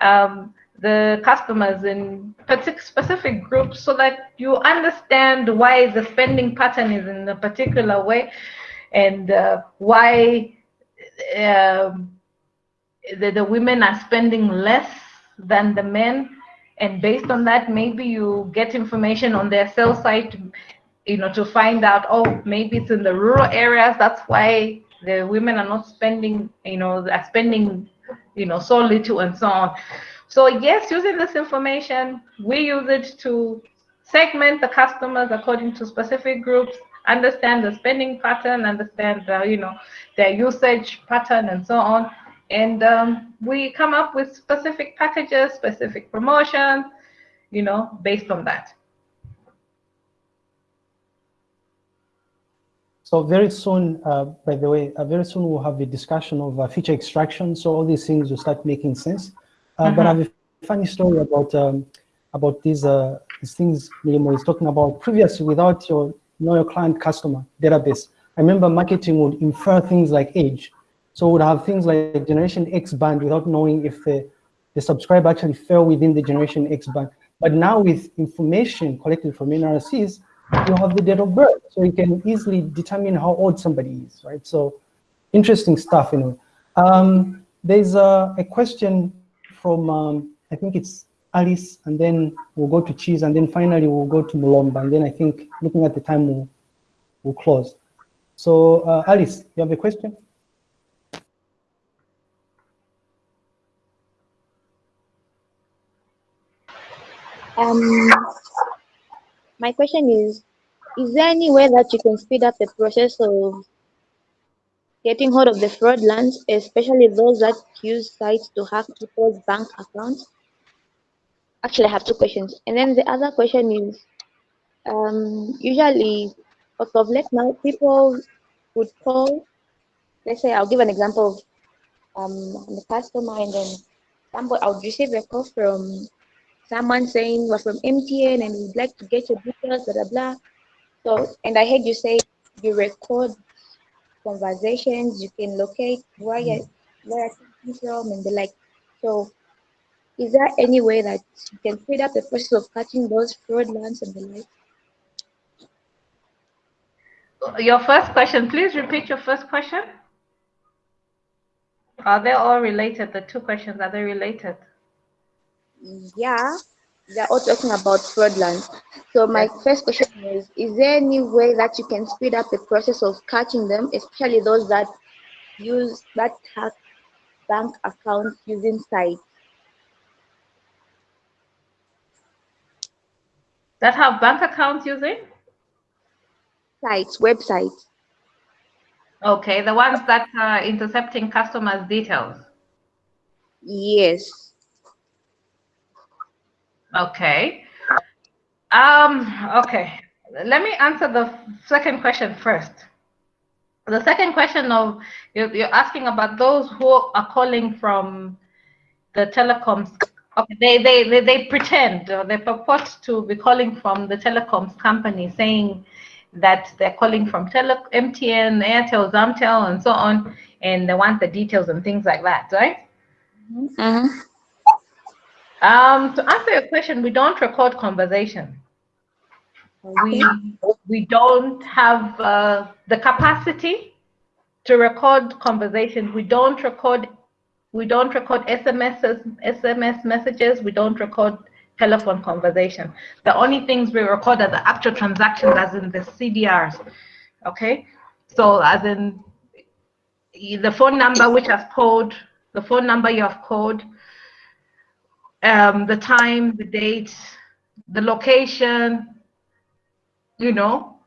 um, the customers in specific groups so that you understand why the spending pattern is in a particular way and uh, why um, the, the women are spending less than the men. And based on that maybe you get information on their cell site you know to find out oh maybe it's in the rural areas. That's why the women are not spending you know are spending you know so little and so on. So yes using this information we use it to segment the customers according to specific groups understand the spending pattern understand the, you know their usage pattern and so on and um, we come up with specific packages specific promotions you know based on that So very soon, uh, by the way, uh, very soon we'll have a discussion of uh, feature extraction. So all these things will start making sense. -huh. But I have a funny story about um, about these uh, these things Milimo is talking about previously without your know your client customer database. I remember marketing would infer things like age. So would have things like generation X band without knowing if the, the subscriber actually fell within the generation X band. But now with information collected from NRCs, you have the date of birth. So you can easily determine how old somebody is, right? So interesting stuff, you know. Um, there's a, a question from, um, I think it's Alice, and then we'll go to Chiza, and then finally we'll go to Mulomba, and then I think looking at the time, we'll, we'll close. So uh, Alice, you have a question? Um, my question is, is there any way that you can speed up the process of getting hold of the fraudulence, especially those that use sites to hack people's bank accounts? Actually, I have two questions. And then the other question is, um, usually, of late now, people would call, let's say, I'll give an example of um, the customer and then somebody, I would receive a call from someone saying we're from MTN and we'd like to get your details, blah, blah, blah. So, and I heard you say you record conversations, you can locate where you're, where you're from and the like. So, is there any way that you can speed up the process of catching those fraudulence and the like? Your first question, please repeat your first question. Are they all related? The two questions, are they related? yeah, they're all talking about fraudulence. So my first question is, is there any way that you can speed up the process of catching them, especially those that use that hack bank accounts using sites? That have bank accounts using? Sites, websites. Okay, the ones that are intercepting customers' details. Yes. Okay. Um, okay. Let me answer the second question first. The second question of you're, you're asking about those who are calling from the telecoms. Okay, they they they, they pretend or they purport to be calling from the telecoms company, saying that they're calling from tele MTN, Airtel, Zamtel, and so on, and they want the details and things like that, right? Mm -hmm. Um, to answer your question, we don't record conversation. We we don't have uh, the capacity to record conversations. We don't record we don't record SMS SMS messages. We don't record telephone conversation. The only things we record are the actual transactions, as in the CDRs. Okay, so as in the phone number which has called, the phone number you have called, um, the time, the date, the location, you know,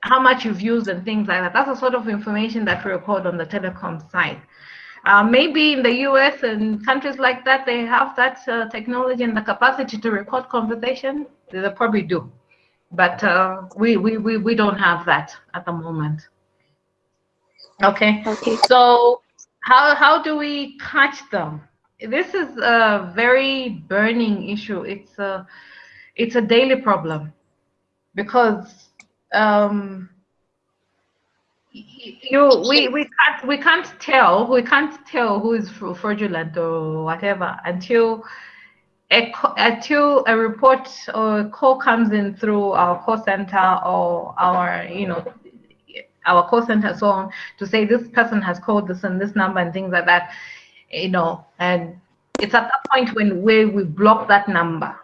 how much you've used and things like that. That's the sort of information that we record on the telecom side. Uh, maybe in the US and countries like that, they have that uh, technology and the capacity to record conversation. They probably do. But uh, we, we, we, we don't have that at the moment. Okay. Okay. So how, how do we catch them? This is a very burning issue. It's a, it's a daily problem because um, you we we can't we can't tell we can't tell who is fraudulent or whatever until a until a report or a call comes in through our call center or our you know our call center so on to say this person has called this and this number and things like that you know and it's at that point when where we block that number.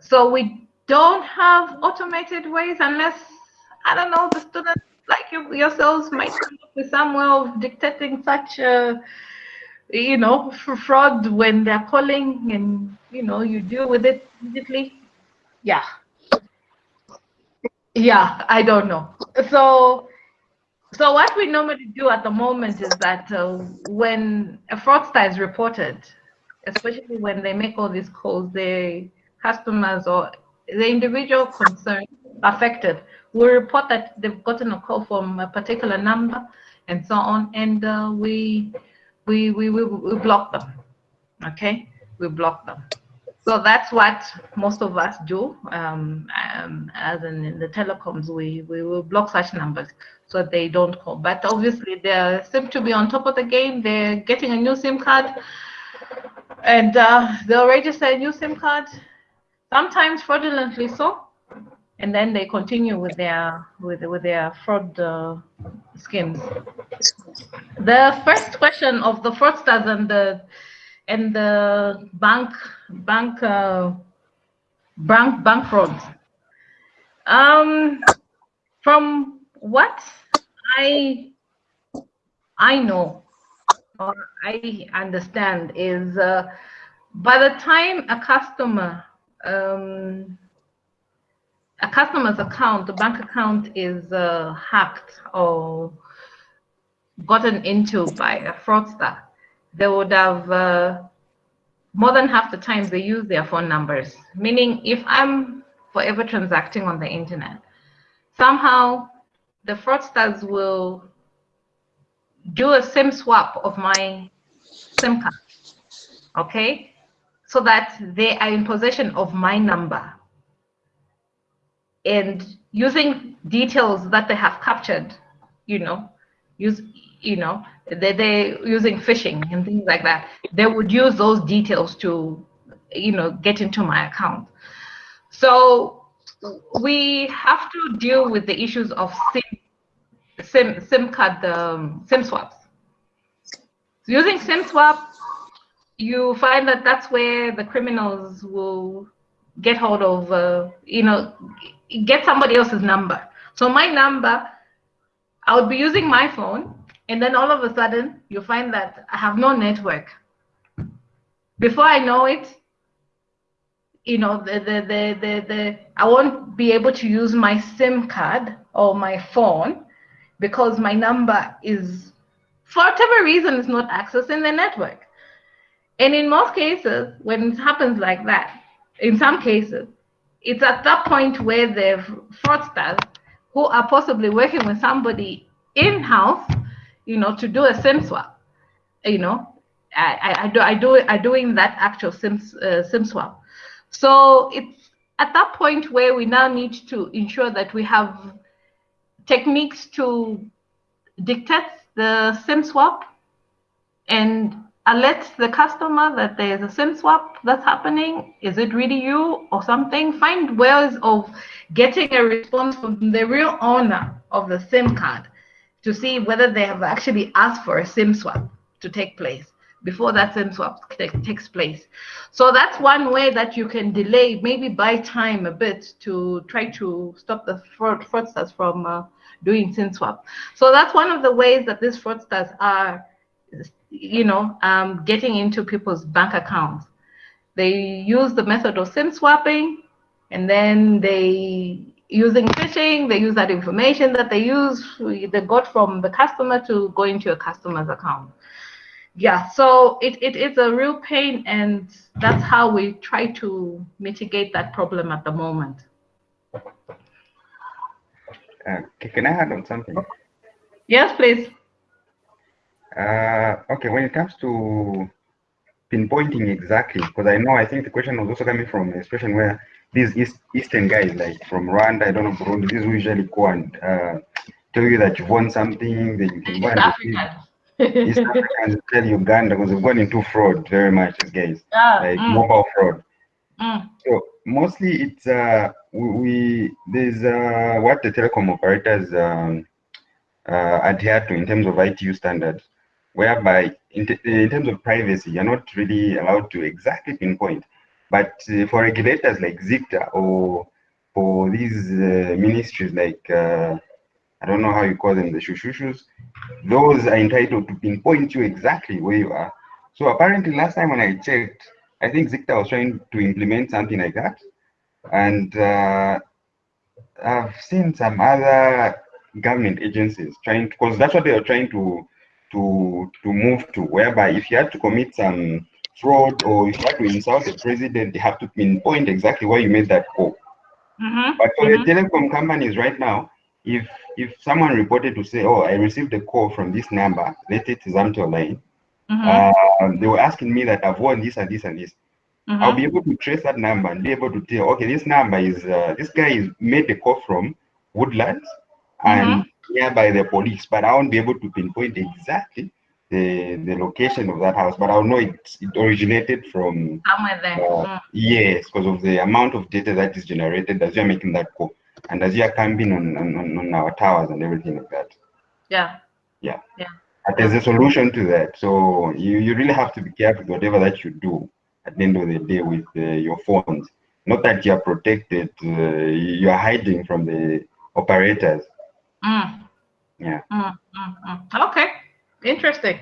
So we don't have automated ways unless i don't know the student like you yourselves might come up with some way of dictating such a, you know, fraud when they're calling and, you know, you deal with it immediately. Yeah. Yeah, I don't know. So, so what we normally do at the moment is that uh, when a fraudster is reported, especially when they make all these calls, the customers or the individual concerned affected we report that they've gotten a call from a particular number and so on, and uh, we, we, we, we, we block them, okay? We block them. So that's what most of us do. Um, um, as in, in, the telecoms, we, we will block such numbers so they don't call. But obviously, they seem to be on top of the game. They're getting a new SIM card, and uh, they'll register a new SIM card, sometimes fraudulently so and then they continue with their with with their fraud uh, schemes. The first question of the fraudsters and the and the bank bank uh, bank bank frauds. Um, from what I I know or I understand is uh, by the time a customer um, a customer's account, the bank account is uh, hacked or gotten into by a fraudster, they would have uh, more than half the time they use their phone numbers. Meaning, if I'm forever transacting on the internet, somehow the fraudsters will do a SIM swap of my SIM card, okay? So that they are in possession of my number and using details that they have captured, you know, use, you know, they, they're using phishing and things like that. They would use those details to, you know, get into my account. So we have to deal with the issues of SIM, SIM, SIM card, um, SIM swaps. So using SIM swap, you find that that's where the criminals will get hold of, uh, you know, get somebody else's number. So my number, I would be using my phone, and then all of a sudden you find that I have no network. Before I know it, you know, the, the, the, the, the, I won't be able to use my SIM card or my phone because my number is, for whatever reason, is not accessing the network. And in most cases, when it happens like that, in some cases, it's at that point where the fraudsters who are possibly working with somebody in-house, you know, to do a SIM swap, you know, I, I, I do I do are doing that actual SIM uh, SIM swap. So it's at that point where we now need to ensure that we have techniques to dictate the SIM swap and alert the customer that there's a SIM swap that's happening. Is it really you or something? Find ways of getting a response from the real owner of the SIM card to see whether they have actually asked for a SIM swap to take place before that SIM swap takes place. So that's one way that you can delay, maybe buy time a bit to try to stop the fraud, fraudsters from uh, doing SIM swap. So that's one of the ways that these fraudsters are you know, um, getting into people's bank accounts. They use the method of SIM swapping, and then they using phishing, they use that information that they use, they got from the customer to go into a customer's account. Yeah, so it, it is a real pain and that's how we try to mitigate that problem at the moment. Uh, can I add on something? Yes, please. Uh, okay, when it comes to pinpointing exactly, because I know I think the question was also coming from a situation where these East, Eastern guys, like from Rwanda, I don't know, Burundi, these usually go and uh, tell you that you've won something, then you can go and. East Africans tell Uganda because they've gone into fraud very much, these guys, Ah, like mm, mobile fraud. mm, So mostly it's uh we, we there's uh what the telecom operators um uh adhere to in terms of ITU standards, whereby in, in terms of privacy, you're not really allowed to exactly pinpoint. But uh, for regulators like ZICTA or for these uh, ministries like uh, I don't know how you call them, the shushushus, those are entitled to pinpoint you exactly where you are. So apparently last time when I checked, I think ZICTA was trying to implement something like that. And uh, I've seen some other government agencies trying because that's what they are trying to to to move to, whereby if you had to commit some fraud or if you had to insult the president, they have to pinpoint exactly where you made that call. mhm, But for mhm. the telecom companies right now, if if someone reported to say, "Oh, I received a call from this number," say it's Zamtel line, Mhm, uh, they were asking me that I've won this and this and this. I'll mhm. be able to trace that number and be able to tell, okay, this number is uh, this guy is made the call from Woodlands and nearby the police, but I won't be able to pinpoint exactly the the location of that house, but I'll know it, it originated from Somewhere there. uh, Mm, yes, because of the amount of data that is generated as you're making that call and as you're camping on, on, on- our towers and everything like that. Yeah. Yeah. Yeah. But there's a solution to that. So you, you really have to be careful with whatever that you do at the end of the day with uh, your phones. Not that you're protected, uh, you're hiding from the operators. Mm. Yeah. Mm, mm, mm. Okay. Interesting.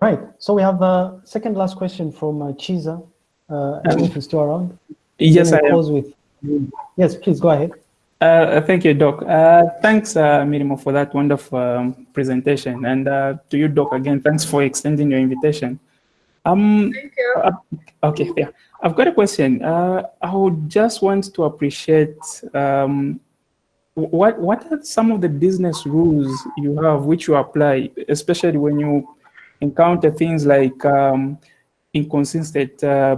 Right. So we have a second last question from uh, Chiza. Uh, I don't know if he's still around. Yes, I Then we'll am. close with. Yes, please go ahead. Uh, thank you, Doc. Uh, thanks, uh, Milimo, for that wonderful um, presentation. And uh, to you, Doc, again, thanks for extending your invitation. Um, Thank you. uh, okay, yeah. I've got a question. Uh, I would just want to appreciate um, what what are some of the business rules you have which you apply, especially when you encounter things like um, inconsistent uh,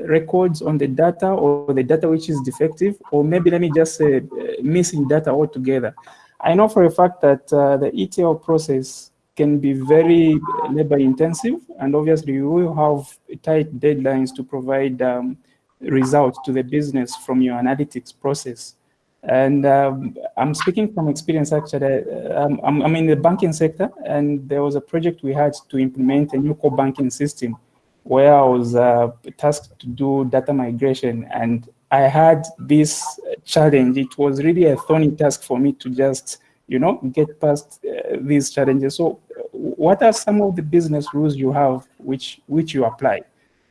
records on the data or the data which is defective, or maybe let me just say uh, missing data altogether. I know for a fact that uh, the ETL process can be very labor intensive, and obviously you will have tight deadlines to provide um, results to the business from your analytics process. And um, I'm speaking from experience actually. Um, I'm, I'm in the banking sector, and there was a project we had to implement a new core banking system where I was uh, tasked to do data migration. And I had this challenge. It was really a thorny task for me to just, you know, get past uh, these challenges. So, uh, what are some of the business rules you have which which you apply?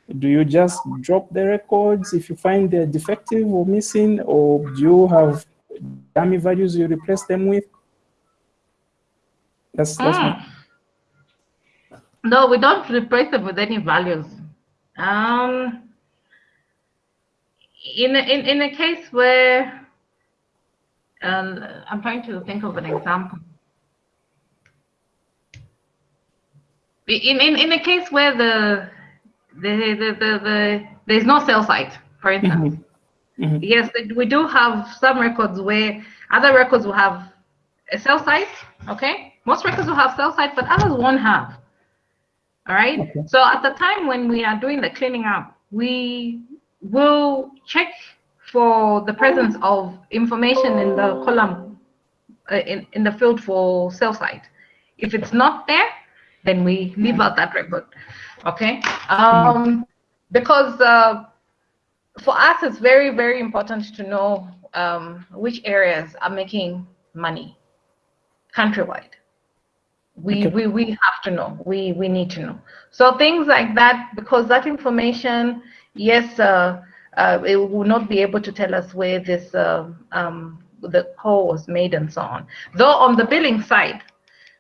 Do you just drop the records if you find they're defective or missing, or do you have dummy values you replace them with? That's that's Mm. No, we don't replace them with any values. Um, in a, in in a case where um, I'm trying to think of an example. In in in a case where the the the the, the there's no cell site, for instance. Mhm. Mhm. Yes, we- we do have some records where other records will have a cell site. Okay, most records will have cell site, but others won't have. All right. Okay. So at the time when we are doing the cleaning up, we will check for the presence of information in the column uh, in in the field for cell site. If it's not there, then we leave out that record. Okay. Um, because uh, for us, it's very, very important to know um, which areas are making money countrywide. We, Okay. we, we have to know. We, we need to know. So things like that, because that information, yes, uh, uh, it will not be able to tell us where this uh, um, the call was made and so on. Though on the billing side,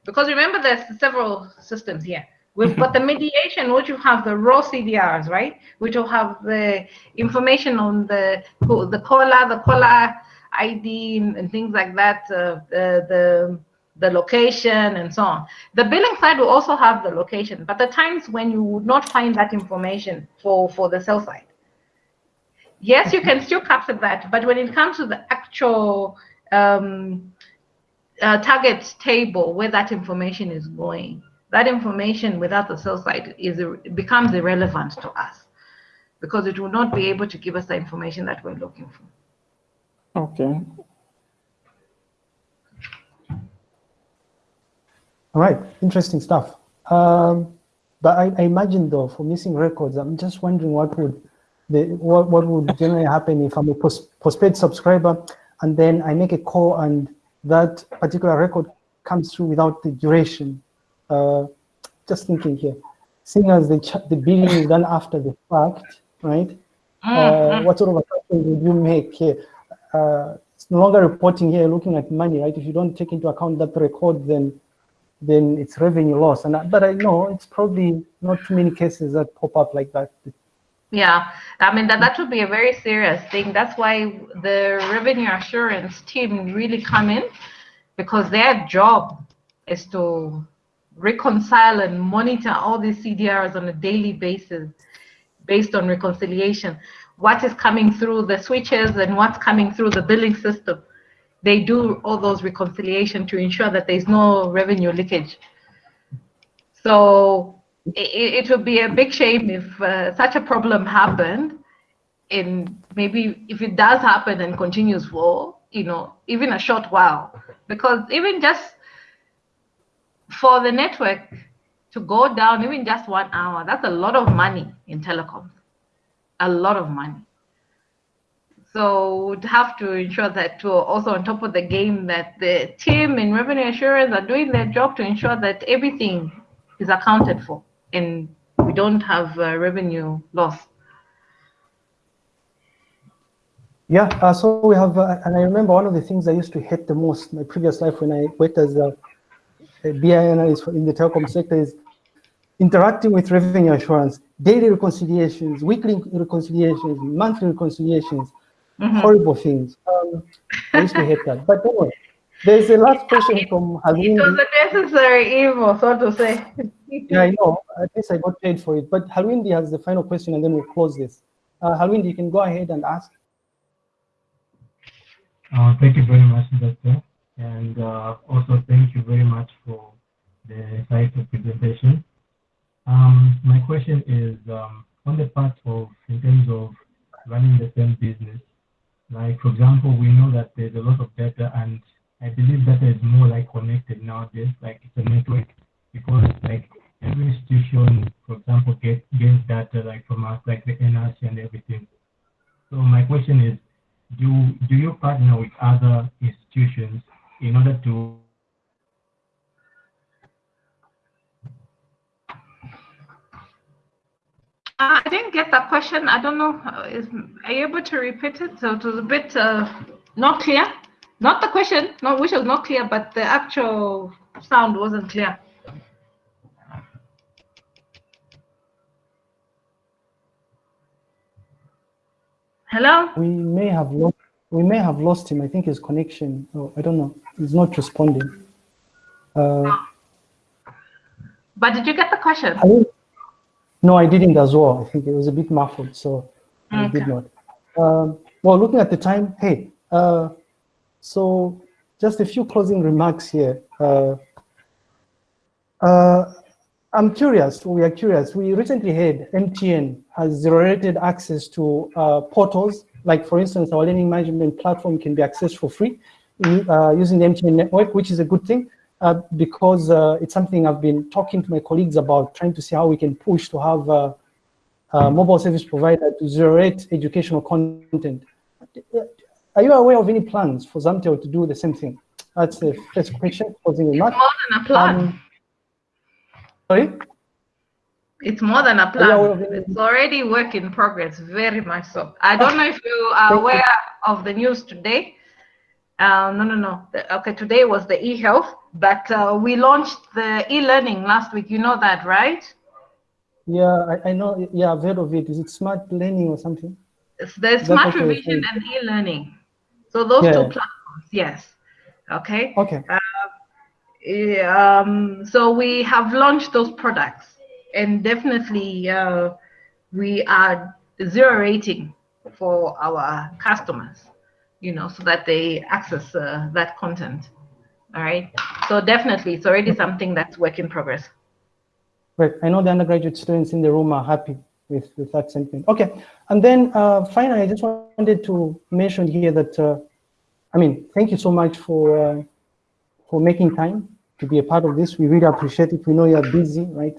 because remember there's several systems here. We've got the mediation, which will have the raw CDRs, right? Which will have the information on the the caller, the caller ID, and things like that, uh, the, the location and so on. The billing side will also have the location, but the times when you would not find that information for, for the cell site. Yes, you can still capture that, but when it comes to the actual um, uh, target table where that information is going, that information without the cell site is becomes irrelevant to us because it will not be able to give us the information that we're looking for. Okay. All right, interesting stuff. Um, but I, I, imagine though, for missing records, I'm just wondering what would the what, what would generally happen if I'm a post, postpaid subscriber and then I make a call and that particular record comes through without the duration. Uh, just thinking here, seeing as the the billing is done after the fact, right? Uh, mm-hmm. what sort of assessment would you make here? Uh, it's no longer reporting here, looking at money, right? If you don't take into account that record, then then it's revenue loss. And I, but I know it's probably not too many cases that pop up like that. Yeah, I mean that that would be a very serious thing. That's why the revenue assurance team really come in because their job is to reconcile and monitor all these CDRs on a daily basis based on reconciliation. What is coming through the switches and what's coming through the billing system they do all those reconciliation to ensure that there's no revenue leakage. So it, it would be a big shame if uh, such a problem happened and maybe if it does happen and continues for, you know, even a short while, because even just for the network to go down, even just one hour, that's a lot of money in telecoms, a lot of money. So we'd have to ensure that we're also on top of the game, that the team in revenue assurance are doing their job to ensure that everything is accounted for and we don't have uh, revenue loss. Yeah, uh, so we have, uh, and I remember one of the things I used to hate the most my previous life when I worked as a BI analyst in the telecom sector is interacting with revenue assurance, daily reconciliations, weekly reconciliations, monthly reconciliations, mm -hmm. horrible things. Um, I used to hate that. But anyway, there's a last question from Halwindi. It was a necessary evil, so to say. yeah, I know. At least I got paid for it. But Halwindi has the final question, and then we'll close this. Uh, Halwindi, you can go ahead and ask. Uh, thank you very much, Doctor. And uh, also thank you very much for the insightful presentation. Um, my question is um, on the part of, in terms of running the same business, like, for example, we know that there's a lot of data, and I believe data is more like connected nowadays, like it's a network, because like every institution, for example, get, gets data like from us, like the NRC and everything. So my question is, do do you partner with other institutions in order to Uh, I didn't get that question. I don't know. Uh, is, are you able to repeat it? So it was a bit uh, not clear. Not the question, not which was not clear, but the actual sound wasn't clear. Hello. We may have lost. We may have lost him. I think his connection. Oh, I don't know. He's not responding. Uh, but did you get the question? No, I didn't as well. I think it was a bit muffled, so okay. I did not. Um, well, looking at the time, hey, uh, so just a few closing remarks here. Uh, uh, I'm curious, we are curious. We recently heard MTN has zero-rated access to uh, portals. Like for instance, our learning management platform can be accessed for free uh, using the MTN network, which is a good thing uh, because uh, it's something I've been talking to my colleagues about, trying to see how we can push to have a, a mobile service provider to zero-rate educational content. Are you aware of any plans for Zamtel to do the same thing? That's the first question, closing remark. More than a plan. Um, sorry? It's more than a Are you aware of plan. It's already work in progress, very much so. I don't know if you are aware of the news today. Uh, no, no, no. The- Okay, today was the e-health, but uh, we launched the e-learning last week. You know that, right? Yeah, I, I know. Yeah, I've heard of it. Is it smart learning or something? It's the smart revision and e-learning. So those Yeah. two platforms, yes. Okay. Okay. Yeah, um, so we have launched those products and definitely uh, we are zero rating for our customers, you know, so that they access uh, that content. All right. So definitely it's already something that's work in progress. Right. I know the undergraduate students in the room are happy with, with that sentiment. Okay. And then uh, finally, I just wanted to mention here that, uh, I mean, thank you so much for, uh, for making time to be a part of this. We really appreciate it. We know you're busy, right?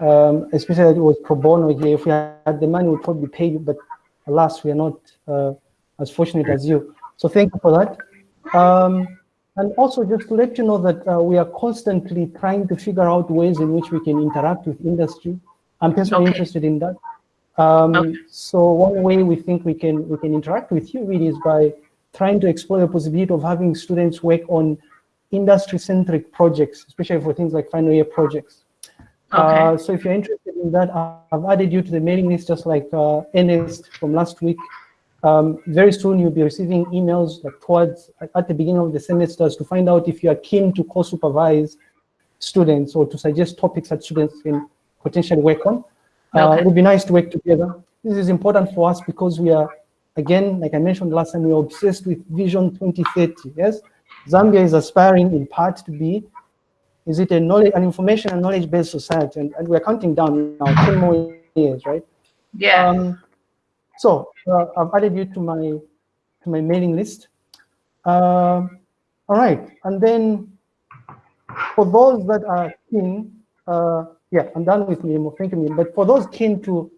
Um, especially that it was pro bono here. If we had the money, we'd probably pay you, but alas, we are not uh, as fortunate as you. So thank you for that. Um, and also just to let you know that uh, we are constantly trying to figure out ways in which we can interact with industry. I'm personally Okay. interested in that. Um, Okay. So one way we think we can we can interact with you really is by trying to explore the possibility of having students work on industry-centric projects, especially for things like final year projects. Uh, Okay. so if you're interested in that, I've added you to the mailing list just like uh, Ernest from last week. Um, very soon you'll be receiving emails like towards at- the beginning of the semesters to find out if you are keen to co-supervise students or to suggest topics that students can potentially work on. Uh, Okay. it would be nice to work together. This is important for us because we are, again, like I mentioned last time, we are obsessed with Vision 2030. Yes, Zambia is aspiring in part to be is it a knowledge, an information and knowledge-based society? And, and we're counting down now, 10 more years, right? Yeah. Um, so uh, I've added you to my to my mailing list. Um, all right, and then for those that are keen, uh, yeah, I'm done with Mimo. Thank you, Mimo. But for those keen to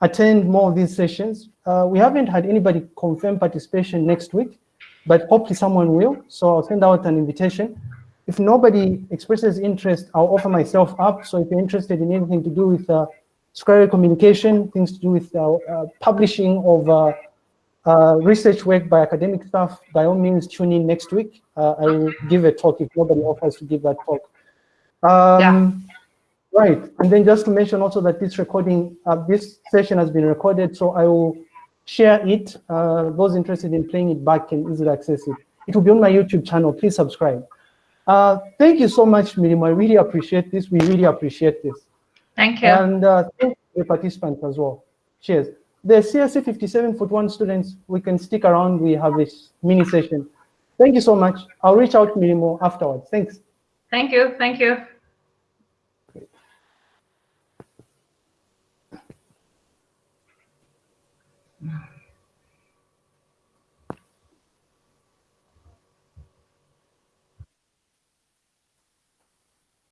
attend more of these sessions, uh, we haven't had anybody confirm participation next week, but hopefully someone will. So I'll send out an invitation. If nobody expresses interest, I'll offer myself up. So if you're interested in anything to do with uh, scholarly communication, things to do with uh, uh, publishing of uh, uh, research work by academic staff, by all means tune in next week. Uh, I will give a talk if nobody offers to give that talk. Um, Right, and then just to mention also that this recording, uh, this session has been recorded, so I will share it. Uh, those interested in playing it back can easily access it. It will be on my YouTube channel. Please subscribe. Uh, thank you so much, Miriam. I really appreciate this. We really appreciate this. Thank you. And uh, thank the participants as well. Cheers. The CSC 57 foot one students, we can stick around. We have this mini session. Thank you so much. I'll reach out to you more afterwards. Thanks. Thank you. Thank you.